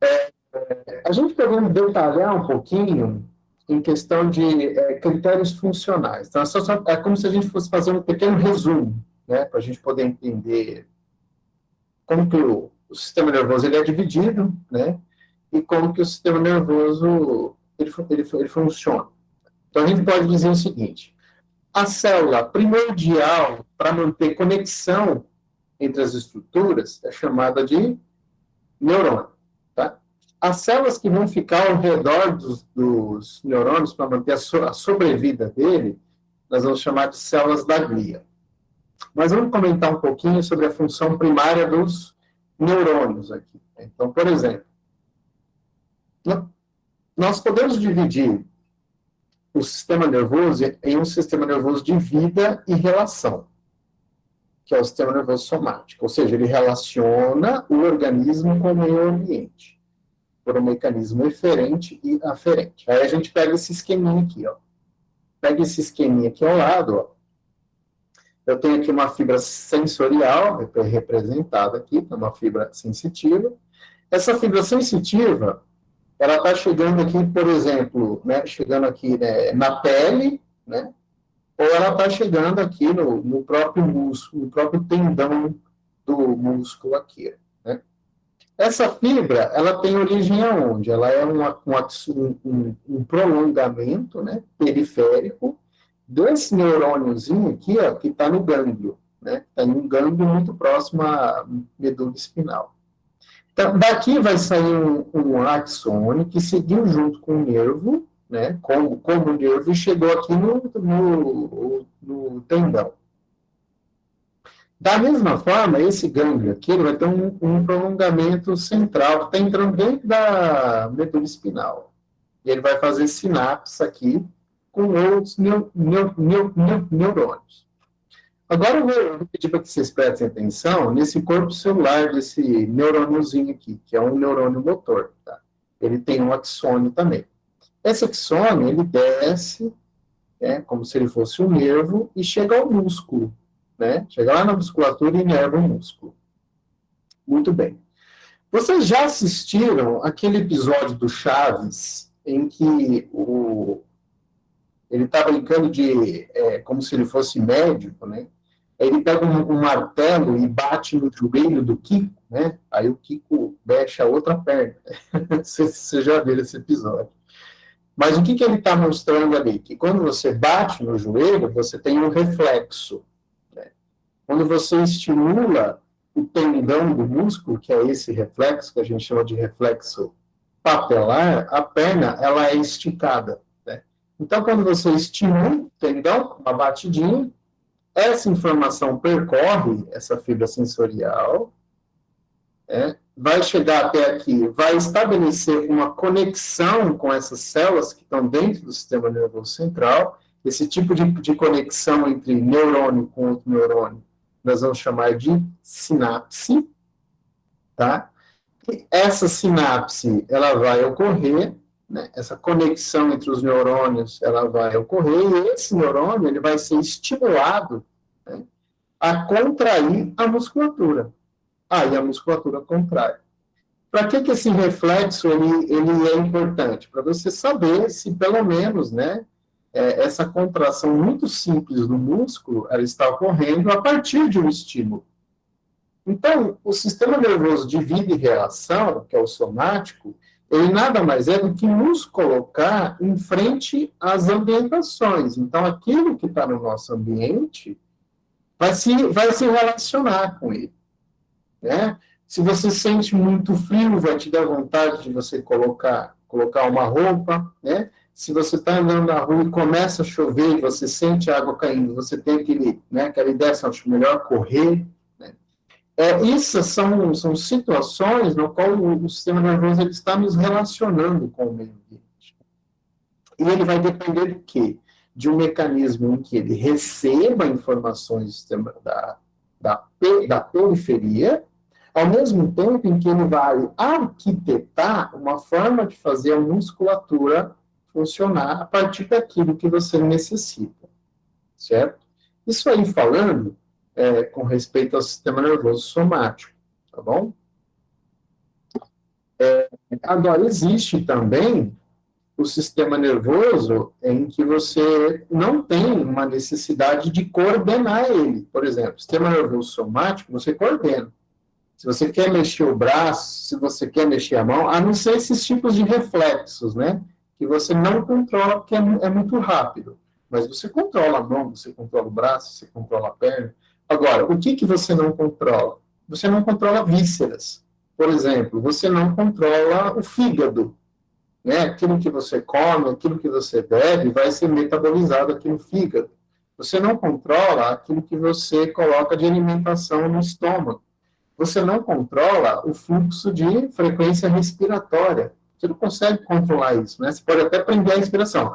[SPEAKER 1] É, é, a gente podemos detalhar um pouquinho em questão de é, critérios funcionais. Então, é, só, é como se a gente fosse fazer um pequeno resumo, né, para a gente poder entender como que o, o sistema nervoso ele é dividido, né, e como que o sistema nervoso ele, ele, ele funciona. Então, a gente pode dizer o seguinte, a célula primordial para manter conexão entre as estruturas é chamada de neurônio. As células que vão ficar ao redor dos, dos neurônios para manter a, so, a, sobrevida dele, nós vamos chamar de células da glia. Mas vamos comentar um pouquinho sobre a função primária dos neurônios aqui. Então, por exemplo, nós podemos dividir o sistema nervoso em um sistema nervoso de vida e relação, que é o sistema nervoso somático, ou seja, ele relaciona o organismo com o meio ambiente, por um mecanismo eferente e aferente. Aí a gente pega esse esqueminha aqui, ó. Pega esse esqueminha aqui ao lado, ó. Eu tenho aqui uma fibra sensorial, representada aqui, é uma fibra sensitiva. Essa fibra sensitiva, ela está chegando aqui, por exemplo, né, chegando aqui né, na pele, né, ou ela está chegando aqui no, no, próprio músculo, no próprio tendão do músculo aqui. Essa fibra, ela tem origem aonde? Ela é um, um, um prolongamento né, periférico desse neurôniozinho aqui, ó, que está no gânglio, né, está em um gânglio muito próximo à medula espinal. Então, daqui vai sair um, um axônio que seguiu junto com o nervo, né, como, como o nervo, e chegou aqui no, no, no tendão. Da mesma forma, esse gânglio aqui vai ter um, um prolongamento central que está entrando dentro da medula espinal. E ele vai fazer sinapse aqui com outros neu, neu, neu, neurônios. Agora eu vou pedir para que vocês prestem atenção nesse corpo celular desse neurôniozinho aqui, que é um neurônio motor. Tá? Ele tem um axônio também. Esse axônio, ele desce, né, como se ele fosse um nervo, e chega ao músculo. Né? Chega lá na musculatura e inerva o músculo. Muito bem. Vocês já assistiram aquele episódio do Chaves, em que o, ele está brincando de, é, como se ele fosse médico, né? ele pega um, um, martelo e bate no joelho do Kiko, né? Aí o Kiko mexe a outra perna. *laughs* Você já viu esse episódio. Mas o que, que ele está mostrando ali? Que quando você bate no joelho, você tem um reflexo. Né? Quando você estimula o tendão do músculo, que é esse reflexo, que a gente chama de reflexo papelar, a perna ela é esticada. Né? Então, quando você estimula o tendão, uma batidinha, essa informação percorre essa fibra sensorial, é, vai chegar até aqui, vai estabelecer uma conexão com essas células que estão dentro do sistema nervoso central. Esse tipo de, de conexão entre neurônio com outro neurônio, nós vamos chamar de sinapse, tá? E essa sinapse, ela vai ocorrer né, essa conexão entre os neurônios ela vai ocorrer e esse neurônio ele vai ser estimulado né, a contrair a musculatura. Aí a musculatura contrai. Para que, que esse reflexo ele, ele é importante? Para você saber se pelo menos né, é, essa contração muito simples do músculo ela está ocorrendo a partir de um estímulo. Então, o sistema nervoso de vida e reação, que é o somático, ele nada mais é do que nos colocar em frente às ambientações. Então, aquilo que está no nosso ambiente vai se, vai se relacionar com ele. Né? Se você sente muito frio, vai te dar vontade de você colocar, colocar uma roupa, né? Se você está andando na rua e começa a chover e você sente a água caindo, você tem aquele, né, aquela ideia, acho melhor correr. Né? É, essas são, são situações no qual o, o sistema nervoso ele está nos relacionando com o meio ambiente. E ele vai depender de quê? De um mecanismo em que ele receba informações da, da, da periferia, ao mesmo tempo em que ele vai arquitetar uma forma de fazer a musculatura funcionar a partir daquilo que você necessita, certo? Isso aí falando é, com respeito ao sistema nervoso somático, tá bom? É, agora, existe também o sistema nervoso em que você não tem uma necessidade de coordenar ele. Por exemplo, sistema nervoso somático, você coordena se você quer mexer o braço, se você quer mexer a mão, a não ser esses tipos de reflexos, né? Que você não controla porque é, é muito rápido. Mas você controla a mão, você controla o braço, você controla a perna. Agora, o que, que você não controla? Você não controla vísceras. Por exemplo, você não controla o fígado. Né? Aquilo que você come, aquilo que você bebe, vai ser metabolizado aqui no fígado. Você não controla aquilo que você coloca de alimentação no estômago você não controla o fluxo de frequência respiratória. Você não consegue controlar isso, né? Você pode até prender a respiração.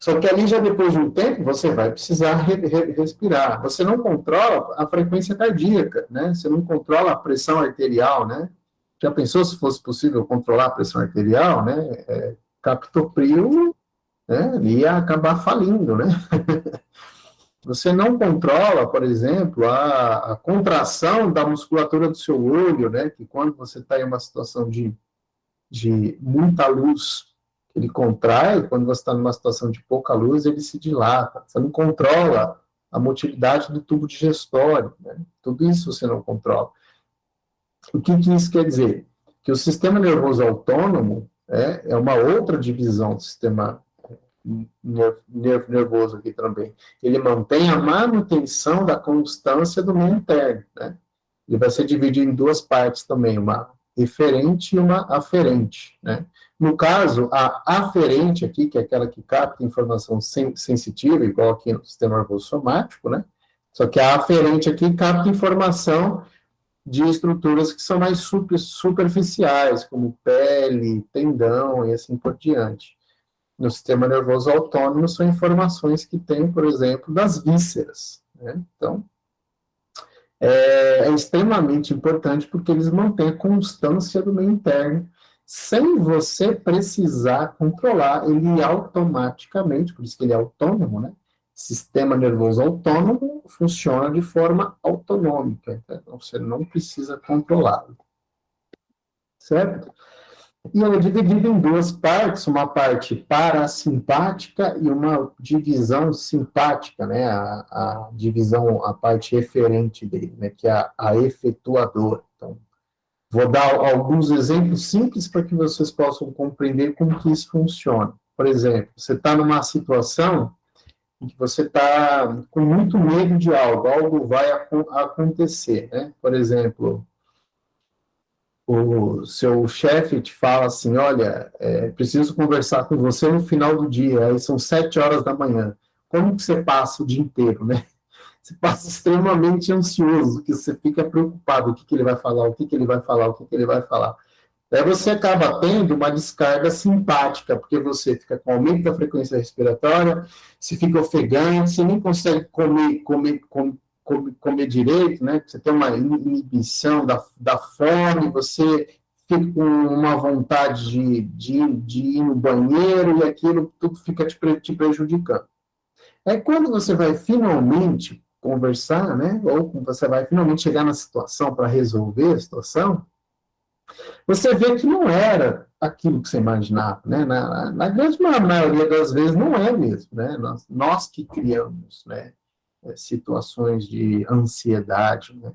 [SPEAKER 1] Só que ali, já depois de um tempo, você vai precisar re re respirar. Você não controla a frequência cardíaca, né? Você não controla a pressão arterial, né? Já pensou se fosse possível controlar a pressão arterial, né? É, captopril né, ia acabar falindo, né? *laughs* Você não controla, por exemplo, a, a, contração da musculatura do seu olho, né? Que quando você está em uma situação de, de muita luz, ele contrai, quando você está numa situação de pouca luz, ele se dilata. Você não controla a motilidade do tubo digestório, né? Tudo isso você não controla. O que, que isso quer dizer? Que o sistema nervoso autônomo é, é uma outra divisão do sistema nervoso aqui também. Ele mantém a manutenção da constância do meio interno, né? Ele vai ser dividido em duas partes também, uma eferente e uma aferente, né? No caso, a aferente aqui, que é aquela que capta informação sen sensitiva, igual aqui no sistema nervoso somático, né? Só que a aferente aqui capta informação de estruturas que são mais super, superficiais, como pele, tendão e assim por diante no sistema nervoso autônomo são informações que tem, por exemplo, das vísceras. Né? Então, é, é, extremamente importante porque eles mantêm a constância do meio interno, sem você precisar controlar ele automaticamente, por isso que ele é autônomo, né? Sistema nervoso autônomo funciona de forma autonômica, então você não precisa controlá-lo. Certo? E ela é dividida em duas partes, uma parte parasimpática e uma divisão simpática, né, a, a divisão, a parte referente dele, né, que é a, a efetuadora. Então, vou dar alguns exemplos simples para que vocês possam compreender como que isso funciona. Por exemplo, você está numa situação em que você está com muito medo de algo, algo vai acontecer, né? Por exemplo, o seu chefe te fala assim, olha, é, preciso conversar com você no final do dia, aí são sete horas da manhã. Como que você passa o dia inteiro, né? *laughs* Você passa extremamente ansioso, que você fica preocupado, o que, que ele vai falar, o que, que ele vai falar, o que, que ele vai falar. Daí você acaba tendo uma descarga simpática, porque você fica com aumento da frequência respiratória, se fica ofegante, você nem consegue comer, comer, comer comer direito, né? Você tem uma inibição da, da fome, você fica com uma vontade de, de, de ir no banheiro e aquilo tudo fica te, te prejudicando. É quando você vai finalmente conversar, né? Ou você vai finalmente chegar na situação para resolver a situação, você vê que não era aquilo que você imaginava, né? Na, na grande maioria das vezes não é mesmo, né? Nós, nós que criamos, né? É, situações de ansiedade, né?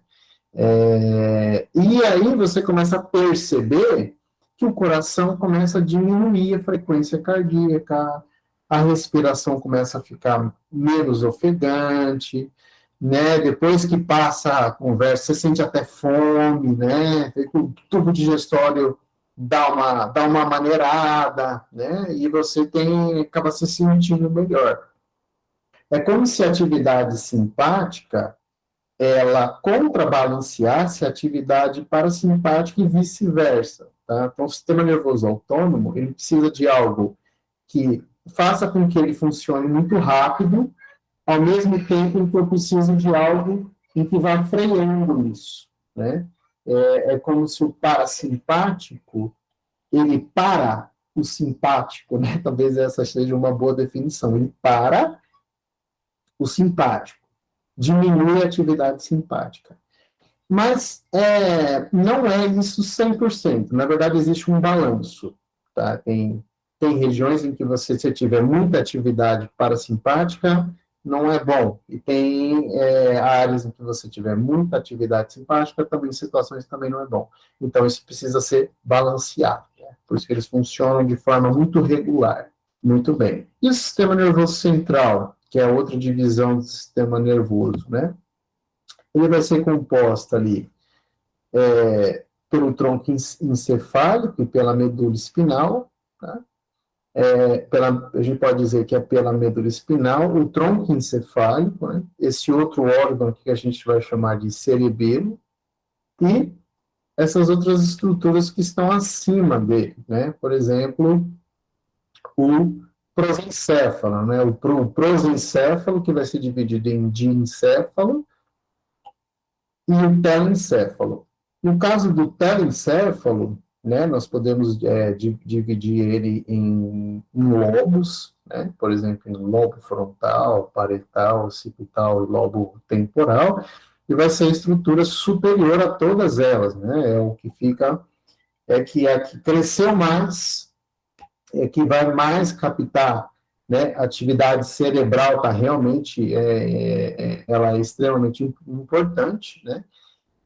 [SPEAKER 1] É, e aí você começa a perceber que o coração começa a diminuir a frequência cardíaca, a respiração começa a ficar menos ofegante, né? Depois que passa a conversa, você sente até fome, né? O tubo digestório dá uma, dá uma maneirada, né? E você tem, acaba se sentindo melhor. É como se a atividade simpática ela contrabalanceasse a atividade parasimpática e vice-versa. Tá? Então, o sistema nervoso autônomo, ele precisa de algo que faça com que ele funcione muito rápido, ao mesmo tempo em que eu preciso de algo em que vá freando isso. Né? É, é como se o parasimpático, ele para o simpático, né? *laughs* talvez essa seja uma boa definição, ele para o simpático diminui a atividade simpática. Mas é, não é isso 100%. Na verdade, existe um balanço. Tá? Tem, tem regiões em que você, se tiver muita atividade parasimpática, não é bom. E tem é, áreas em que você tiver muita atividade simpática, também situações também não é bom. Então, isso precisa ser balanceado. Né? Por isso que eles funcionam de forma muito regular. Muito bem. E o sistema nervoso central? Que é outra divisão do sistema nervoso, né? Ele vai ser composto ali é, pelo tronco encefálico e pela medula espinal, tá? É, pela, a gente pode dizer que é pela medula espinal, o tronco encefálico, né? esse outro órgão que a gente vai chamar de cerebelo, e essas outras estruturas que estão acima dele, né? Por exemplo, o prosencéfalo, né? O prosencéfalo, que vai ser dividido em diencéfalo, e o telencéfalo. No caso do telencéfalo, né, nós podemos é, dividir ele em, em lobos, né, por exemplo, em lobo frontal, parietal, occipital e lobo temporal, e vai ser a estrutura superior a todas elas, né, é o que fica, é que a que cresceu mais é, que vai mais captar né, atividade cerebral está realmente é, é, é, ela é extremamente importante, né?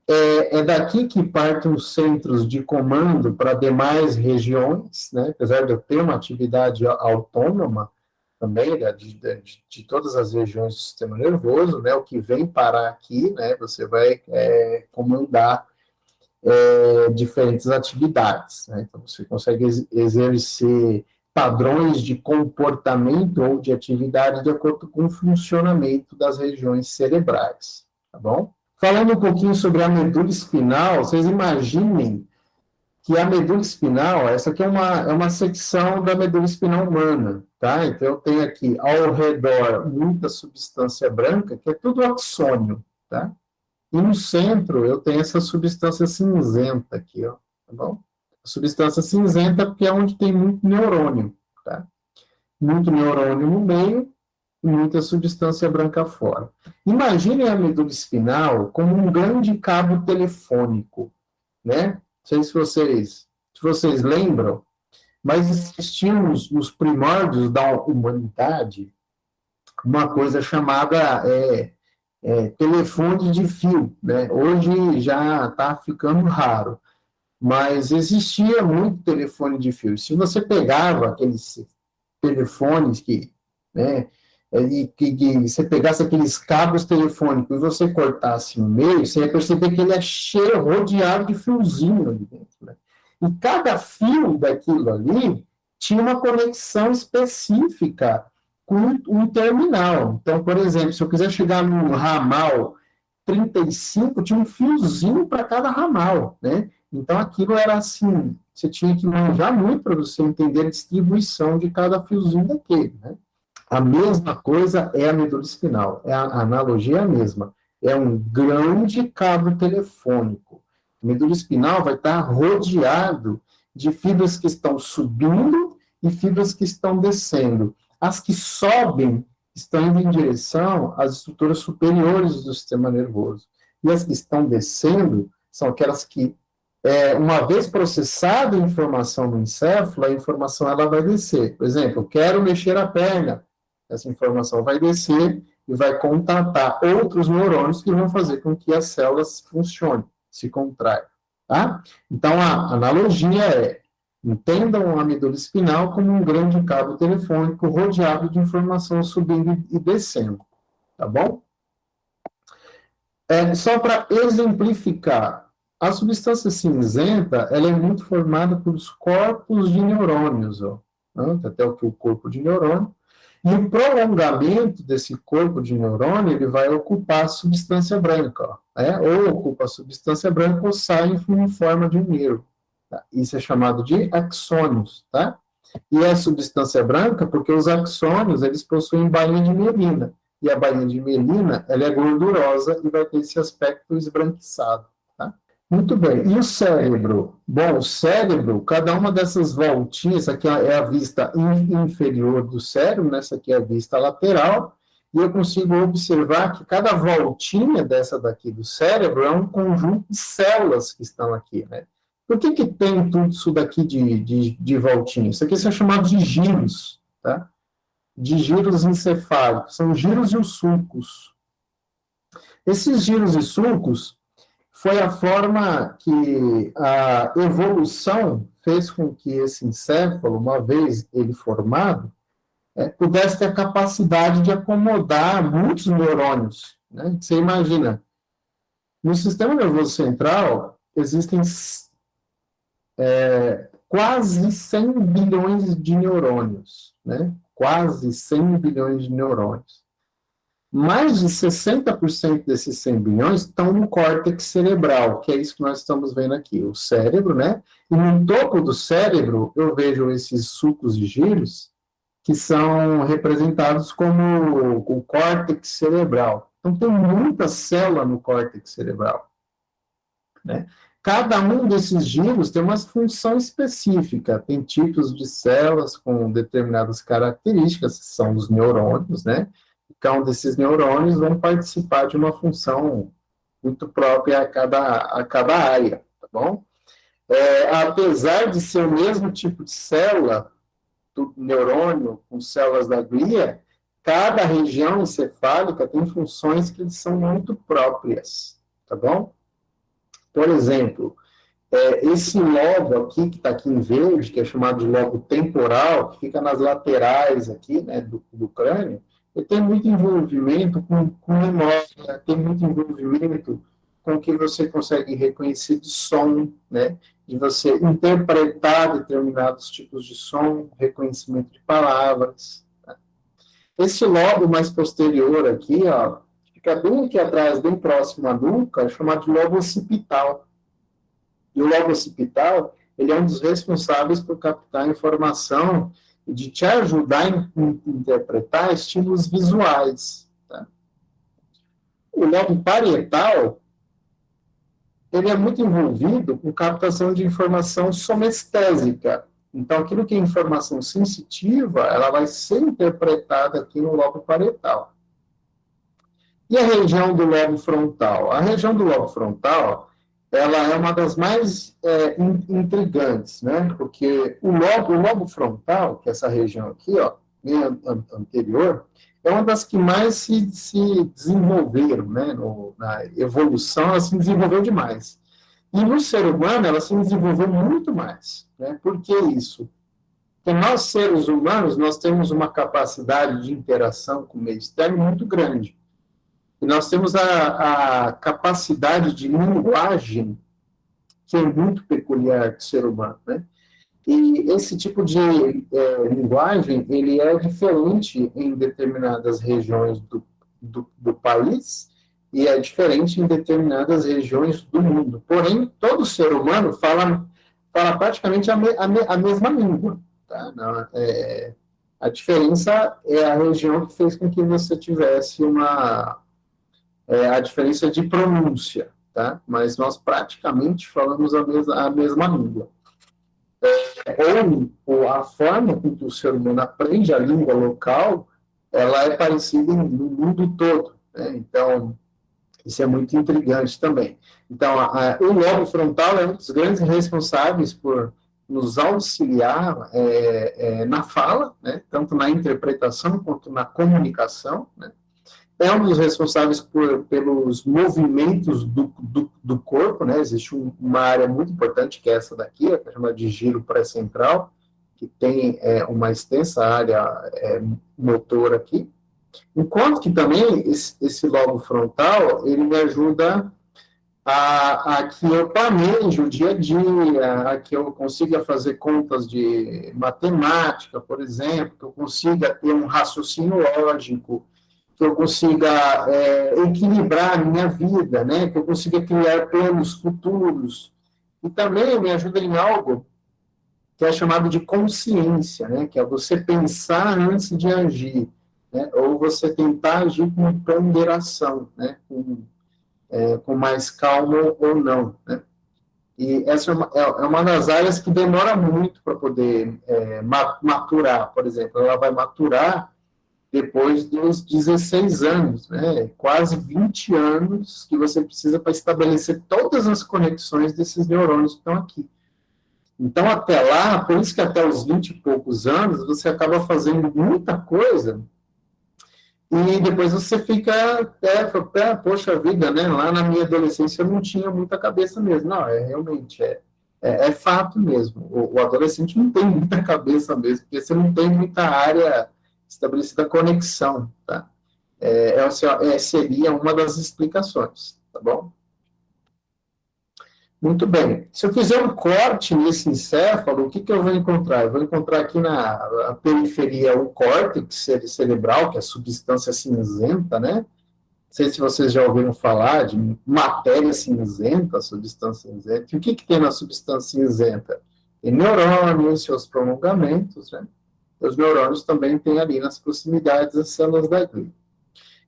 [SPEAKER 1] É, é, daqui que partem os centros de comando para demais regiões, né? Apesar de eu ter uma atividade autônoma também né, de, de, de, todas as regiões do sistema nervoso, né? O que vem parar aqui, né? Você vai é, comandar é, diferentes atividades. Né? Então, você consegue exercer padrões de comportamento ou de atividade de acordo com o funcionamento das regiões cerebrais, tá bom? Falando um pouquinho sobre a medula espinal, vocês imaginem que a medula espinal, essa aqui é uma, é uma secção da medula espinal humana, tá? Então, eu tenho aqui ao redor muita substância branca, que é tudo axônio, tá? E no centro eu tenho essa substância cinzenta aqui, ó, tá bom? A substância cinzenta porque é onde tem muito neurônio, tá? Muito neurônio no meio e muita substância branca fora. Imaginem a medula espinal como um grande cabo telefônico, né? Não sei se vocês, se vocês lembram, mas existiam nos, nos primórdios da humanidade uma coisa chamada é, é, telefone de fio, né? Hoje já está ficando raro, mas existia muito telefone de fio. Se você pegava aqueles telefones que, né, e que, que você pegasse aqueles cabos telefônicos e você cortasse no meio, você ia perceber que ele é cheio, rodeado de fiozinho ali dentro, né? E cada fio daquilo ali tinha uma conexão específica com um terminal. Então, por exemplo, se eu quiser chegar no ramal 35, tinha um fiozinho para cada ramal, né? Então, aquilo era assim, você tinha que manjar muito para você entender a distribuição de cada fiozinho daquele, né? A mesma coisa é a medula espinal, é a, analogia é a mesma. É um grande cabo telefônico. A medula espinal vai estar rodeado de fibras que estão subindo e fibras que estão descendo. As que sobem estão indo em direção às estruturas superiores do sistema nervoso. E as que estão descendo são aquelas que, é, uma vez processada a informação no encéfalo, a informação ela vai descer. Por exemplo, eu quero mexer a perna, essa informação vai descer e vai contatar outros neurônios que vão fazer com que as células funcionem, se contraiam. Tá? Então, a analogia é Entendam a medula espinal como um grande cabo telefônico rodeado de informação subindo e descendo, tá bom? É, só para exemplificar, a substância cinzenta ela é muito formada pelos corpos de neurônios, ó, né? até o que o corpo de neurônio, e o prolongamento desse corpo de neurônio ele vai ocupar a substância branca, ó, né? ou ocupa a substância branca ou sai em forma de um nervo. Tá? Isso é chamado de axônios, tá? E é substância branca porque os axônios eles possuem bainha de mielina, e a bainha de mielina ela é gordurosa e vai ter esse aspecto esbranquiçado. Muito bem. E o cérebro? Bom, o cérebro, cada uma dessas voltinhas, essa aqui é a vista inferior do cérebro, né? essa aqui é a vista lateral, e eu consigo observar que cada voltinha dessa daqui do cérebro é um conjunto de células que estão aqui, né? Por que, que tem tudo isso daqui de, de, de voltinha? Isso aqui são chamados de giros, tá? De giros encefálicos, são giros e os sulcos. Esses giros e sulcos, foi a forma que a evolução fez com que esse encéfalo, uma vez ele formado, é, pudesse ter a capacidade de acomodar muitos neurônios. Né? Você imagina, no sistema nervoso central existem é, quase 100 bilhões de neurônios, né? quase 100 bilhões de neurônios mais de 60% desses 100 bilhões estão no córtex cerebral, que é isso que nós estamos vendo aqui, o cérebro, né? E no topo do cérebro, eu vejo esses sucos de giros, que são representados como o córtex cerebral. Então, tem muita célula no córtex cerebral. Né? Cada um desses giros tem uma função específica, tem tipos de células com determinadas características, que são os neurônios, né? um desses neurônios vão participar de uma função muito própria a cada, a cada área, tá bom? É, apesar de ser o mesmo tipo de célula, do neurônio com células da glia, cada região encefálica tem funções que são muito próprias, tá bom? Por exemplo, é, esse lobo aqui, que está aqui em verde, que é chamado de lobo temporal, que fica nas laterais aqui, né, do, do crânio, tem muito envolvimento com, com memória, tem muito envolvimento com o que você consegue reconhecer de som, né? de você interpretar determinados tipos de som, reconhecimento de palavras. Tá? Esse lobo mais posterior aqui, ó, fica bem aqui atrás, bem próximo à nuca, é chamado de lobo occipital. E o lobo occipital, ele é um dos responsáveis por captar informação de te ajudar a interpretar estímulos visuais. Tá? O lobo parietal, ele é muito envolvido com captação de informação somestésica. Então, aquilo que é informação sensitiva, ela vai ser interpretada aqui no lobo parietal. E a região do lobo frontal? A região do lobo frontal, ela é uma das mais é, intrigantes, né? Porque o lobo, o lobo frontal, que é essa região aqui, ó, anterior, é uma das que mais se, se desenvolveram, né? No, na evolução, ela se desenvolveu demais. E no ser humano, ela se desenvolveu muito mais, né? Por que isso? Porque nós, seres humanos, nós temos uma capacidade de interação com o meio externo muito grande. Nós temos a, a capacidade de linguagem que é muito peculiar do ser humano, né? E esse tipo de é, linguagem, ele é diferente em determinadas regiões do, do, do, país e é diferente em determinadas regiões do mundo. Porém, todo ser humano fala, fala praticamente a, me, a, me, a mesma língua. Tá? É, a diferença é a região que fez com que você isi uma, é, a diferença de pronúncia, tá? Mas nós praticamente falamos a mesma, a mesma língua. É, ou, ou, a forma com que o ser humano aprende a língua local, ela é parecida no mundo todo, né? Então, isso é muito intrigante também. Então, a, a, o lobo frontal é um dos grandes responsáveis por nos auxiliar é, é, na fala, né? tanto na interpretação quanto na comunicação, né? É um dos responsáveis por, pelos movimentos do, do, do corpo, né? Existe um, uma área muito importante, que é essa daqui, é chamada de giro pré-central, que tem é, uma extensa área é, motor aqui, Enquanto que também esse, esse lobo frontal, ele me ajuda a, a, que eu planeje o dia a dia, a que eu consiga fazer contas de matemática, por exemplo, que eu consiga ter um raciocínio lógico, que eu consiga é, equilibrar a minha vida, né? que eu consiga criar planos futuros. E também me ajuda em algo que é chamado de consciência, né? que é você pensar antes de agir, né? ou você tentar agir com ponderação, né? com é, com mais calma ou não, né? E essa é uma, é, é uma das áreas que demora muito para poder é, maturar, por exemplo. Ela vai maturar depois dos 16 anos, né? quase 20 anos que você precisa para estabelecer todas as conexões desses neurônios que estão aqui. Então, até lá, por isso que até os 20 e poucos anos, você acaba fazendo muita coisa e depois você fica, é, poxa vida, né? Lá na minha adolescência eu não tinha muita cabeça mesmo. Não, é realmente, é, é, é fato mesmo. O, o, adolescente não tem muita cabeça mesmo, porque você não tem muita área estabelecida conexão, tá? É, é, seria uma das explicações, tá bom? Muito bem. Se eu fizer um corte nesse encéfalo, o que, que eu vou encontrar? Eu vou encontrar aqui na periferia o córtex cerebral, que é a substância cinzenta, né? Não sei se vocês já ouviram falar de matéria cinzenta, substância cinzenta. E o que, que tem na substância cinzenta? Tem neurônios, seus prolongamentos, né? Os neurônios também têm ali nas proximidades as células da glia.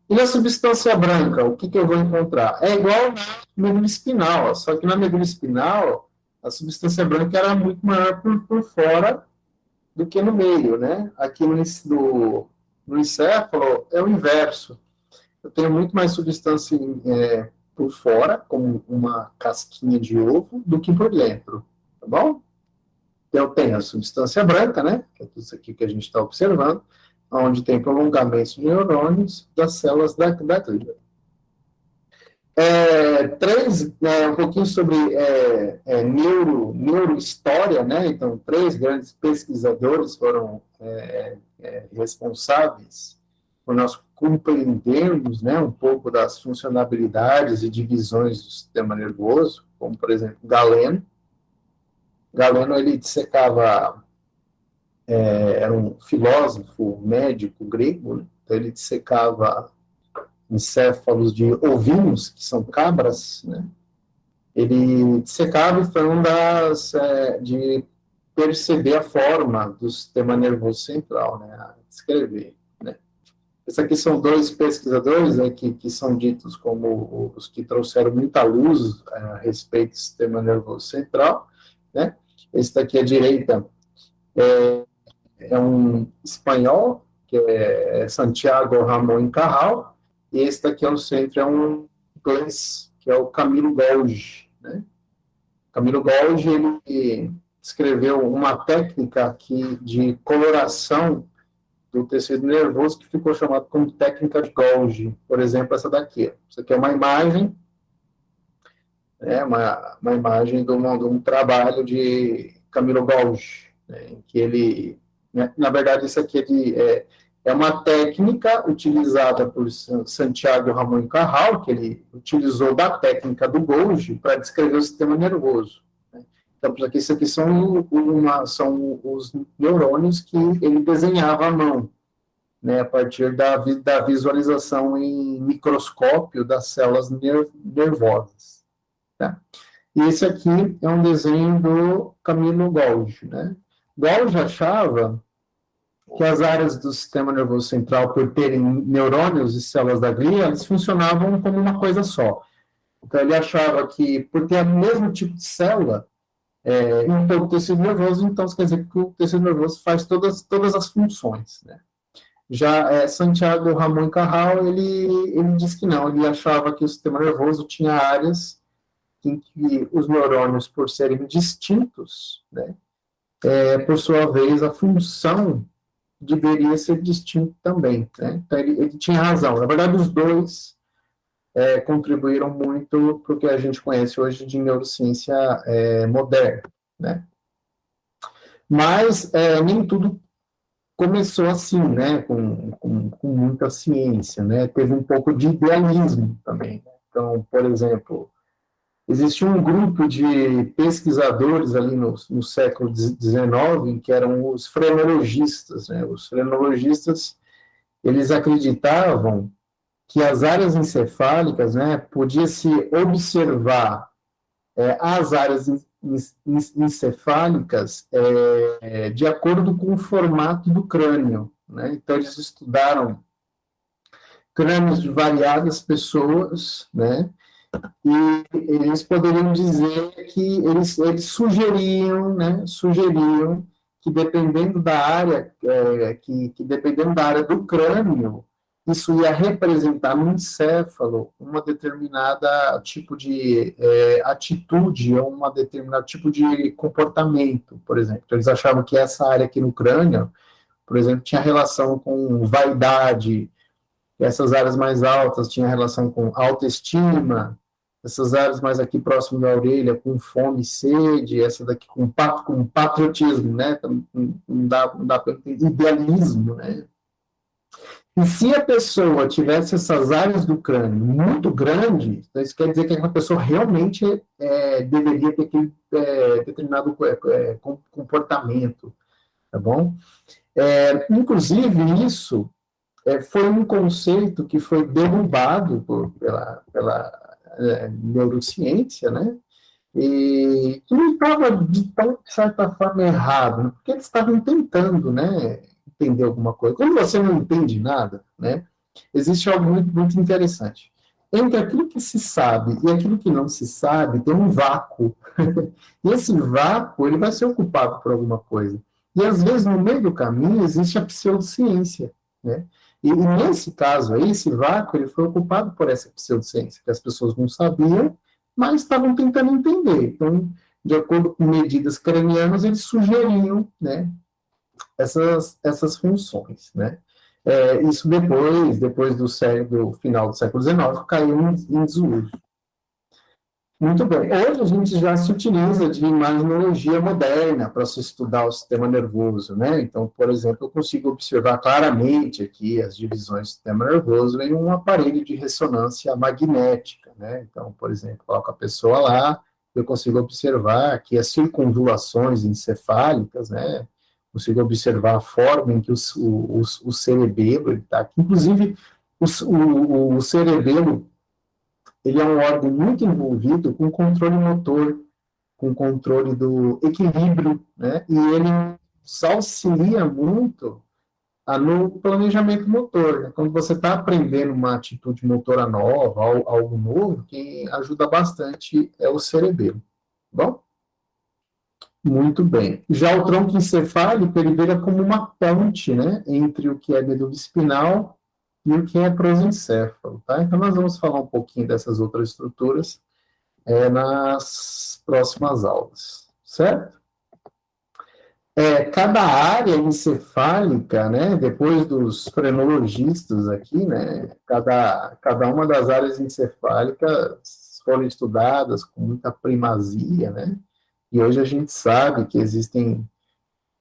[SPEAKER 1] E na substância branca, o que, que eu vou encontrar? É igual na medula espinal, só que na medula espinal, a substância branca era muito maior por, por fora do que no meio, né? Aqui no, do, no encéfalo é o inverso. Eu tenho muito mais substância é, por fora, como uma casquinha de ovo, do que por dentro, tá bom? Eu tenho a substância branca, né? Que é tudo isso aqui que a gente está observando onde tem prolongamentos de neurônios das células da, da glíbula. É, três, é, um pouquinho sobre é, é, neuro, neurohistória, né? Então, três grandes pesquisadores foram é, é, responsáveis por nós compreendermos, né, um pouco das funcionalidades e divisões do sistema nervoso, como, por exemplo, Galeno. Galeno, ele dissecava é, era um filósofo médico grego, né? então ele dissecava encéfalos de ovinos, que são cabras, né? ele dissecava e foi um das, é, de perceber a forma do sistema nervoso central, né, descrever, né. Esses aqui são dois pesquisadores né, que, que são ditos como os que trouxeram muita luz é, a respeito do sistema nervoso central, né. Esse daqui à direita é, é um espanhol, que é Santiago Ramon Carral, e esse daqui ao centro é um inglês, que é o Camilo Golgi. Né? Camilo Golgi, ele escreveu uma técnica aqui de coloração do tecido nervoso que ficou chamado como técnica de Golgi. Por exemplo, essa daqui. Isso aqui é uma imagem, né, uma, uma imagem de de um trabalho de Camilo Golgi, né, em que ele né? Na verdade, isso aqui é, é uma técnica utilizada por Santiago Ramon Carral, que ele utilizou da técnica do Golgi para descrever o sistema nervoso. Né? Então, aqui, isso aqui são, uma, são os neurônios que ele desenhava à mão, né, a partir da, da visualização em microscópio das células nervosas. Tá? E esse aqui é um desenho do Camilo Golgi. Né? Golgi achava que as áreas do sistema nervoso central, por terem neurônios e células da glia, eles funcionavam como uma coisa só. Então, ele achava que, por ter o mesmo tipo de célula, é, em todo o tecido nervoso, então, quer dizer que o tecido nervoso faz todas, todas as funções, né? Já é, Santiago Ramon Carral, ele, ele disse que não, ele achava que o sistema nervoso tinha áreas em que os neurônios, por serem distintos, né, é, por sua vez, a função deveria ser distinto também. Né? Então, ele, ele, tinha razão. Na verdade, os dois é, contribuíram muito para o que a gente conhece hoje de neurociência é, moderna. Né? Mas é, nem tudo começou assim, né, com, com, com, muita ciência, né, teve um pouco de idealismo também. Né? Então, por exemplo, existia um grupo de pesquisadores ali no, no século XIX, que eram os frenologistas, né, os frenologistas, eles acreditavam que as áreas encefálicas, né, podia-se observar é, as áreas encefálicas é, de acordo com o formato do crânio. Né? Então, eles estudaram crânios de variadas pessoas, né? E eles poderiam dizer que eles, eles sugeriam, né? sugeriam que dependendo da área, é, que, que dependendo da área do crânio, isso ia representar no encéfalo uma determinada tipo de é, atitude ou uma determinado tipo de comportamento, por exemplo. Eles achavam que essa área aqui no crânio, por exemplo, tinha relação com vaidade, essas áreas mais altas tinham relação com autoestima, essas áreas mais aqui próximo da orelha com fome e sede, essa daqui com, com patriotismo, né? Não dá, não dá idealismo, né? E se a pessoa tivesse essas áreas do crânio muito grandes, então isso quer dizer que aquela pessoa realmente é, deveria ter aquele é, determinado é, é comportamento, tá bom? É, inclusive, isso é, foi um conceito que foi derrubado por, pela, pela neurociência, né? E não estava, de, de certa forma, errado, né? porque eles estavam tentando, né? entender alguma coisa. Quando você não entende nada, né, existe algo muito, muito interessante. Entre aquilo que se sabe e aquilo que não se sabe, tem um vácuo. *laughs* e esse vácuo, ele vai ser ocupado por alguma coisa. E, às vezes, no meio do caminho, existe a pseudociência, né? E, e nesse caso aí, esse vácuo, ele foi ocupado por essa pseudociência, que as pessoas não sabiam, mas estavam tentando entender. Então, de acordo com medidas cranianas, eles sugeriam, né, essas, essas funções, né? É, isso depois, depois do, século, do final do século XIX, caiu em, em desuso. Muito bem. Hoje a gente já se utiliza de imaginologia moderna para se estudar o sistema nervoso, né? Então, por exemplo, eu consigo observar claramente aqui as divisões do sistema nervoso em um aparelho de ressonância magnética, né? Então, por exemplo, coloco a pessoa lá, eu consigo observar aqui as circunvulações encefálicas, né? consigo observar a forma em que o, o, o cerebelo está aqui. Inclusive, o, o cerebelo ele é um órgão muito envolvido com controle motor, com controle do equilíbrio, né? E ele auxilia muito a, no planejamento motor. Né? Quando você está aprendendo uma atitude motora nova, algo novo, quem ajuda bastante é o cerebelo. Tá bom? Muito bem. Já o tronco encefálico, ele vira como uma ponte, né, entre o que é medula espinal e o que é prosencéfalo, tá? Então, nós vamos falar um pouquinho dessas outras estruturas é, nas próximas aulas, certo? É, cada área encefálica, né, depois dos frenologistas aqui, né, cada, cada uma das áreas encefálicas foram estudadas com muita primazia, né, e hoje a gente sabe que existem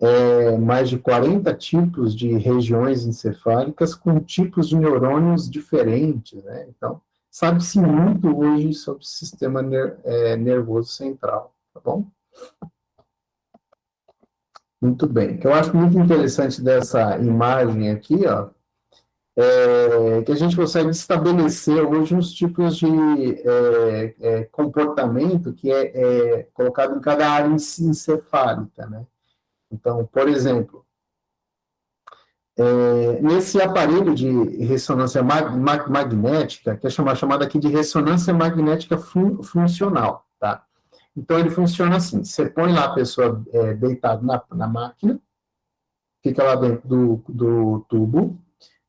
[SPEAKER 1] é, mais de 40 tipos de regiões encefálicas com tipos de neurônios diferentes, né? Então, sabe-se muito hoje sobre o sistema ner é, nervoso central, tá bom? Muito bem. O que eu acho muito interessante dessa imagem aqui, ó, é, que a gente consegue estabelecer hoje uns tipos de é, é, comportamento que é, é, colocado em cada área encefálica, né? Então, por exemplo, é, nesse aparelho de ressonância mag mag magnética, que é chamada aqui de ressonância magnética fun funcional, tá? Então, ele funciona assim, você põe lá a pessoa é, deitada na, na máquina, fica lá dentro do, do tubo,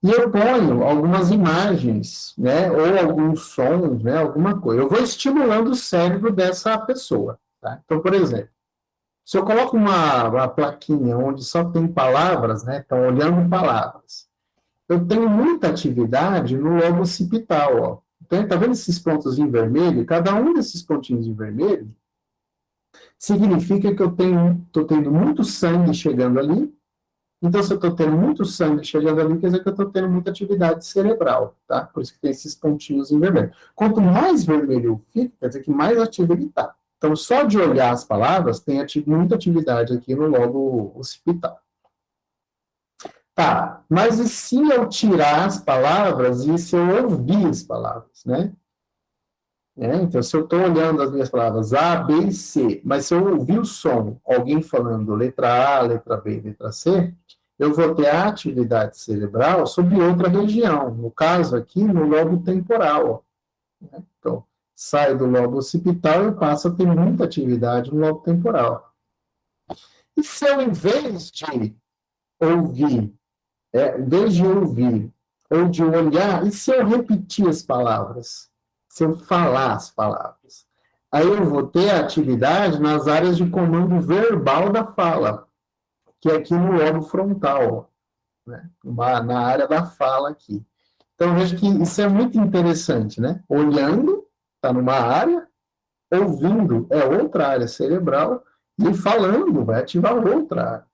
[SPEAKER 1] e eu ponho algumas imagens, né, ou alguns sons, né, alguma coisa. Eu vou estimulando o cérebro dessa pessoa. Tá? Então, por exemplo, se eu coloco uma, uma plaquinha onde só tem palavras, né, estão olhando palavras, eu tenho muita atividade no lobo occipital. Ó. Então, está vendo esses pontos em vermelho? Cada um desses pontinhos em vermelho significa que eu tenho, estou tendo muito sangue chegando ali, Então, se eu estou tendo muito sangue chegando ali, quer dizer que eu estou tendo muita atividade cerebral, tá? Por isso que tem esses pontinhos em vermelho. Quanto mais vermelho fica, quer dizer que mais ativo ele está. Então, só de olhar as palavras, tem ati muita atividade aqui no lobo occipital. Tá, mas e se eu tirar as palavras e se eu ouvir as palavras, né? É, então, se eu estou olhando as minhas palavras A, B e C, mas se eu ouvir o som, alguém falando letra A, letra B, letra C, eu vou ter atividade cerebral sobre outra região, no caso aqui, no lobo temporal. Né? Então, sai do lobo occipital e passa a ter muita atividade no lobo temporal. E se eu, em vez de ouvir, é, em vez de ouvir ou de olhar, e se eu repetir as palavras? Se eu falar as palavras? Aí eu vou ter atividade nas áreas de comando verbal da fala, que é aqui no lobo frontal, né? na área da fala aqui. Então, veja que isso é muito interessante, né? Olhando, está numa área, ouvindo é outra área cerebral, e falando vai ativar outra área.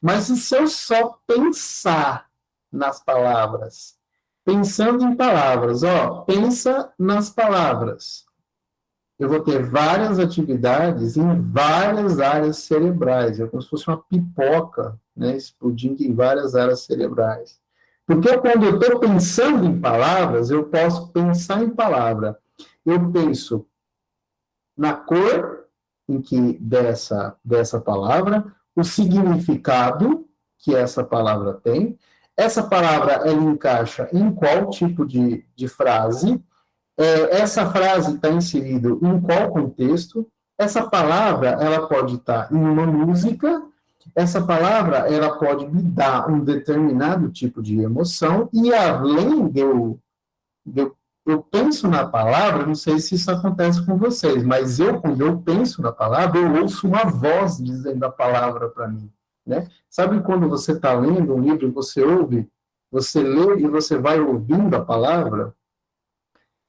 [SPEAKER 1] Mas e se eu só pensar nas palavras? Pensando em palavras, ó, pensa nas palavras. Eu vou ter várias atividades em várias áreas cerebrais, é como se fosse uma pipoca, né, explodindo em várias áreas cerebrais. Porque quando eu estou pensando em palavras, eu posso pensar em palavra. Eu penso na cor em que dessa, dessa palavra, o significado que essa palavra tem, essa palavra, ela encaixa em qual tipo de, de frase? É, essa frase está inserida em qual contexto? Essa palavra, ela pode estar tá em uma música, essa palavra, ela pode me dar um determinado tipo de emoção, e além de eu, de eu, eu penso na palavra, não sei se isso acontece com vocês, mas eu, quando eu penso na palavra, eu ouço uma voz dizendo a palavra para mim. Né? Sabe quando você está lendo um livro, você ouve, você lê e você vai ouvindo a palavra?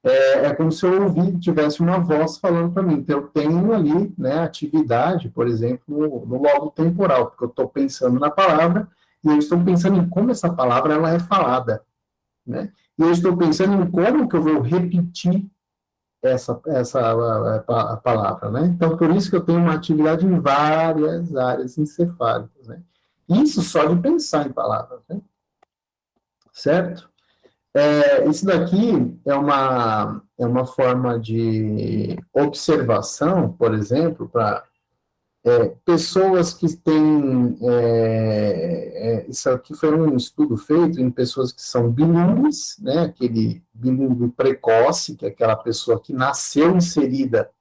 [SPEAKER 1] É, é como se eu ouvir, tivesse uma voz falando para mim. Então, eu tenho ali né, atividade, por exemplo, no, logo temporal, porque eu estou pensando na palavra e eu estou pensando em como essa palavra ela é falada. Né? E eu estou pensando em como que eu vou repetir essa, essa a, a palavra, né? Então, por isso que eu tenho uma atividade em várias áreas encefálicas, né? Isso só de pensar em palavras, né? Certo? É, isso daqui é uma, é uma forma de observação, por exemplo, para é, pessoas que têm. É, é, isso aqui foi um estudo feito em pessoas que são bilíngues, né, aquele bilíngue precoce, que é aquela pessoa que nasceu inserida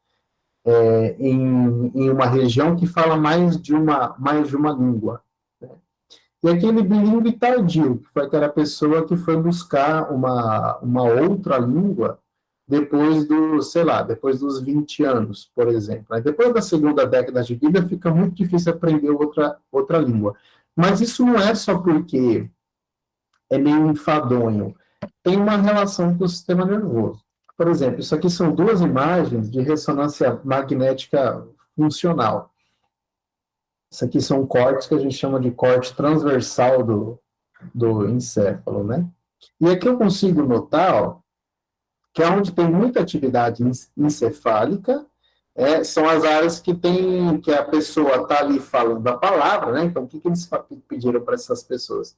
[SPEAKER 1] é, em, em uma região que fala mais de uma, mais de uma língua. Né. E aquele bilíngue tardio, que foi aquela pessoa que foi buscar uma, uma outra língua depois do, sei lá, depois dos 20 anos, por exemplo. Depois da segunda década de vida fica muito difícil aprender outra, outra língua. Mas isso não é só porque é meio enfadonho. Tem uma relação com o sistema nervoso. Por exemplo, isso aqui são duas imagens de ressonância magnética funcional. Isso aqui são cortes que a gente chama de corte transversal do, do encéfalo, né? E aqui eu consigo notar, ó, que é onde tem muita atividade encefálica, é, são as áreas que tem, que a pessoa está ali falando a palavra, né? Então, o que, que eles pediram para essas pessoas?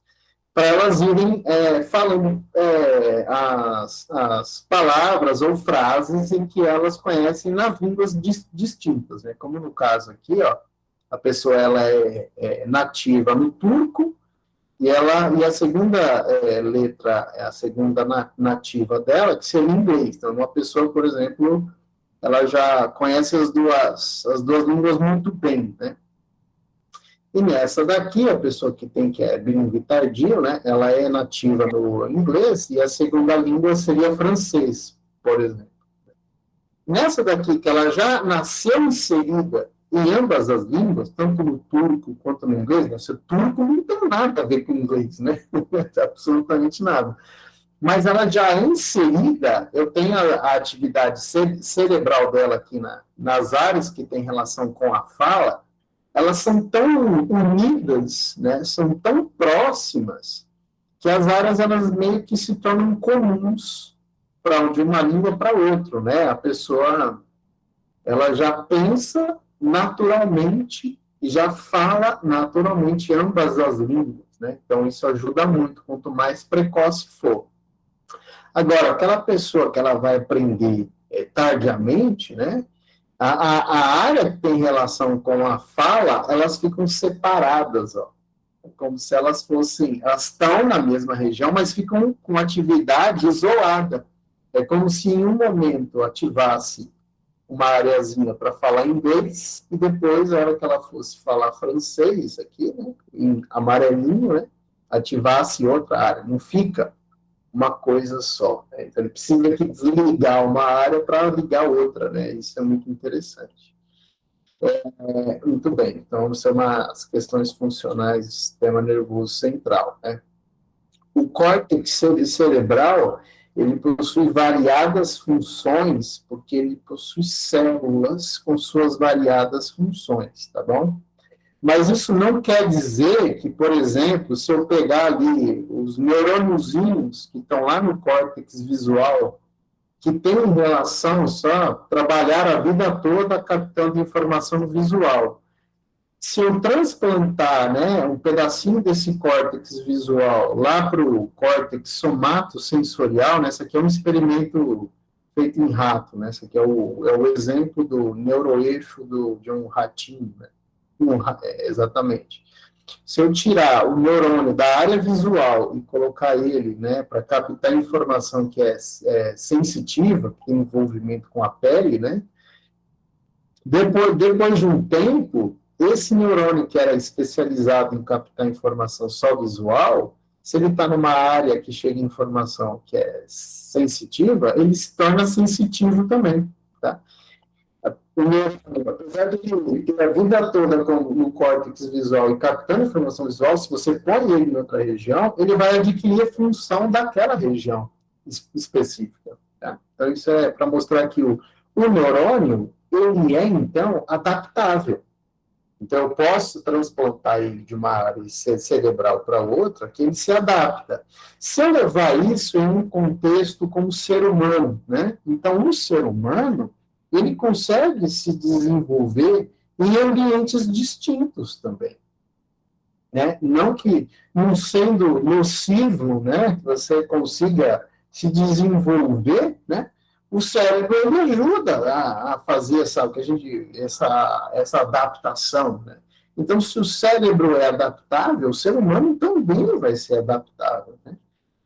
[SPEAKER 1] Para elas irem é, falando é, as, as palavras ou frases em que elas conhecem nas línguas distintas, né? Como no caso aqui, ó, a pessoa ela é, é nativa no turco, e, ela, e a segunda é, letra, é a segunda nativa dela, que seria inglês. Então, uma pessoa, por exemplo, ela já conhece as duas, as duas línguas muito bem, né? E nessa daqui, a pessoa que tem, que é bilíngue tardio, né? Ela é nativa no inglês, e a segunda língua seria francês, por exemplo. Nessa daqui, que ela já nasceu inserida em ambas as línguas, tanto no turco quanto no inglês, né? o turco não tem nada a ver com inglês, né? *laughs* Absolutamente nada. Mas ela já é inserida, eu tenho a, a atividade cerebral dela aqui na, nas áreas que tem relação com a fala, elas são tão unidas, né, são tão próximas, que as áreas elas meio que se tornam comuns para de uma língua para outra, né? A pessoa ela já pensa naturalmente já fala naturalmente ambas as línguas, né? Então isso ajuda muito quanto mais precoce for. Agora, aquela pessoa que ela vai aprender é, tardiamente, né? A, a, a, área que tem relação com a fala, elas ficam separadas, ó. Como se elas fossem, elas estão na mesma região, mas ficam com atividade isolada. É como se em um momento ativasse uma areazinha para falar inglês e depois, a hora que ela fosse falar francês aqui, né, em amarelinho, né, ativasse outra área. Não fica uma coisa só. Né? Então, ele precisa desligar uma área para ligar outra, né? Isso é muito interessante. É, muito bem, então são as questões funcionais do sistema nervoso central. Né? O córtex cerebral ele possui variadas funções, porque ele possui células com suas variadas funções, tá bom? Mas isso não quer dizer que, por exemplo, se eu pegar ali os neurôniozinhos que estão lá no córtex visual, que tem relação só trabalhar a vida toda captando informação visual. Se eu transplantar né, um pedacinho desse córtex visual lá para o córtex somatosensorial, né, esse aqui é um experimento feito em rato, né, esse aqui é o, é o exemplo do neuroeixo do, de um ratinho, né, é, exatamente. Se eu tirar o neurônio da área visual e colocar ele né, para captar informação que é, é, sensitiva, que tem envolvimento com a pele, né, depois, depois de um tempo, esse neurônio que era especializado em captar informação só visual, se ele está numa área que chega informação que é sensitiva, ele se torna sensitivo também, tá? apesar de ter a vida toda com, no córtex visual e captando informação visual, se você põe ele em outra região, ele vai adquirir a função daquela região específica. Tá? Então, isso é para mostrar que o, o neurônio, ele é, então, adaptável. Então, eu posso transplantar ele de uma área cerebral para outra, que ele se adapta. Se eu levar isso em um contexto como ser humano, né? Então, um ser humano, ele consegue se desenvolver em ambientes distintos também. Né? Não que, não sendo nocivo, né, você consiga se desenvolver, né, o cérebro ele ajuda a, a fazer essa, que a gente, essa, essa adaptação. Né? Então, se o cérebro é adaptável, o ser humano também vai ser adaptável. Né?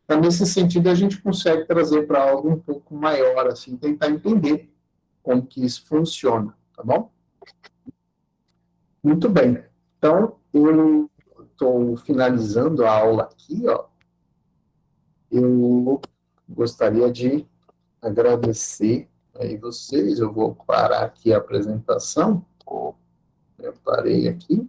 [SPEAKER 1] Então, nesse sentido, a gente consegue trazer para algo um pouco maior, assim, tentar entender como que isso funciona, tá bom? Muito bem. Então, eu estou finalizando a aula aqui, ó. Eu gostaria de agradecer aí vocês. Eu vou parar aqui a apresentação. Eu parei aqui.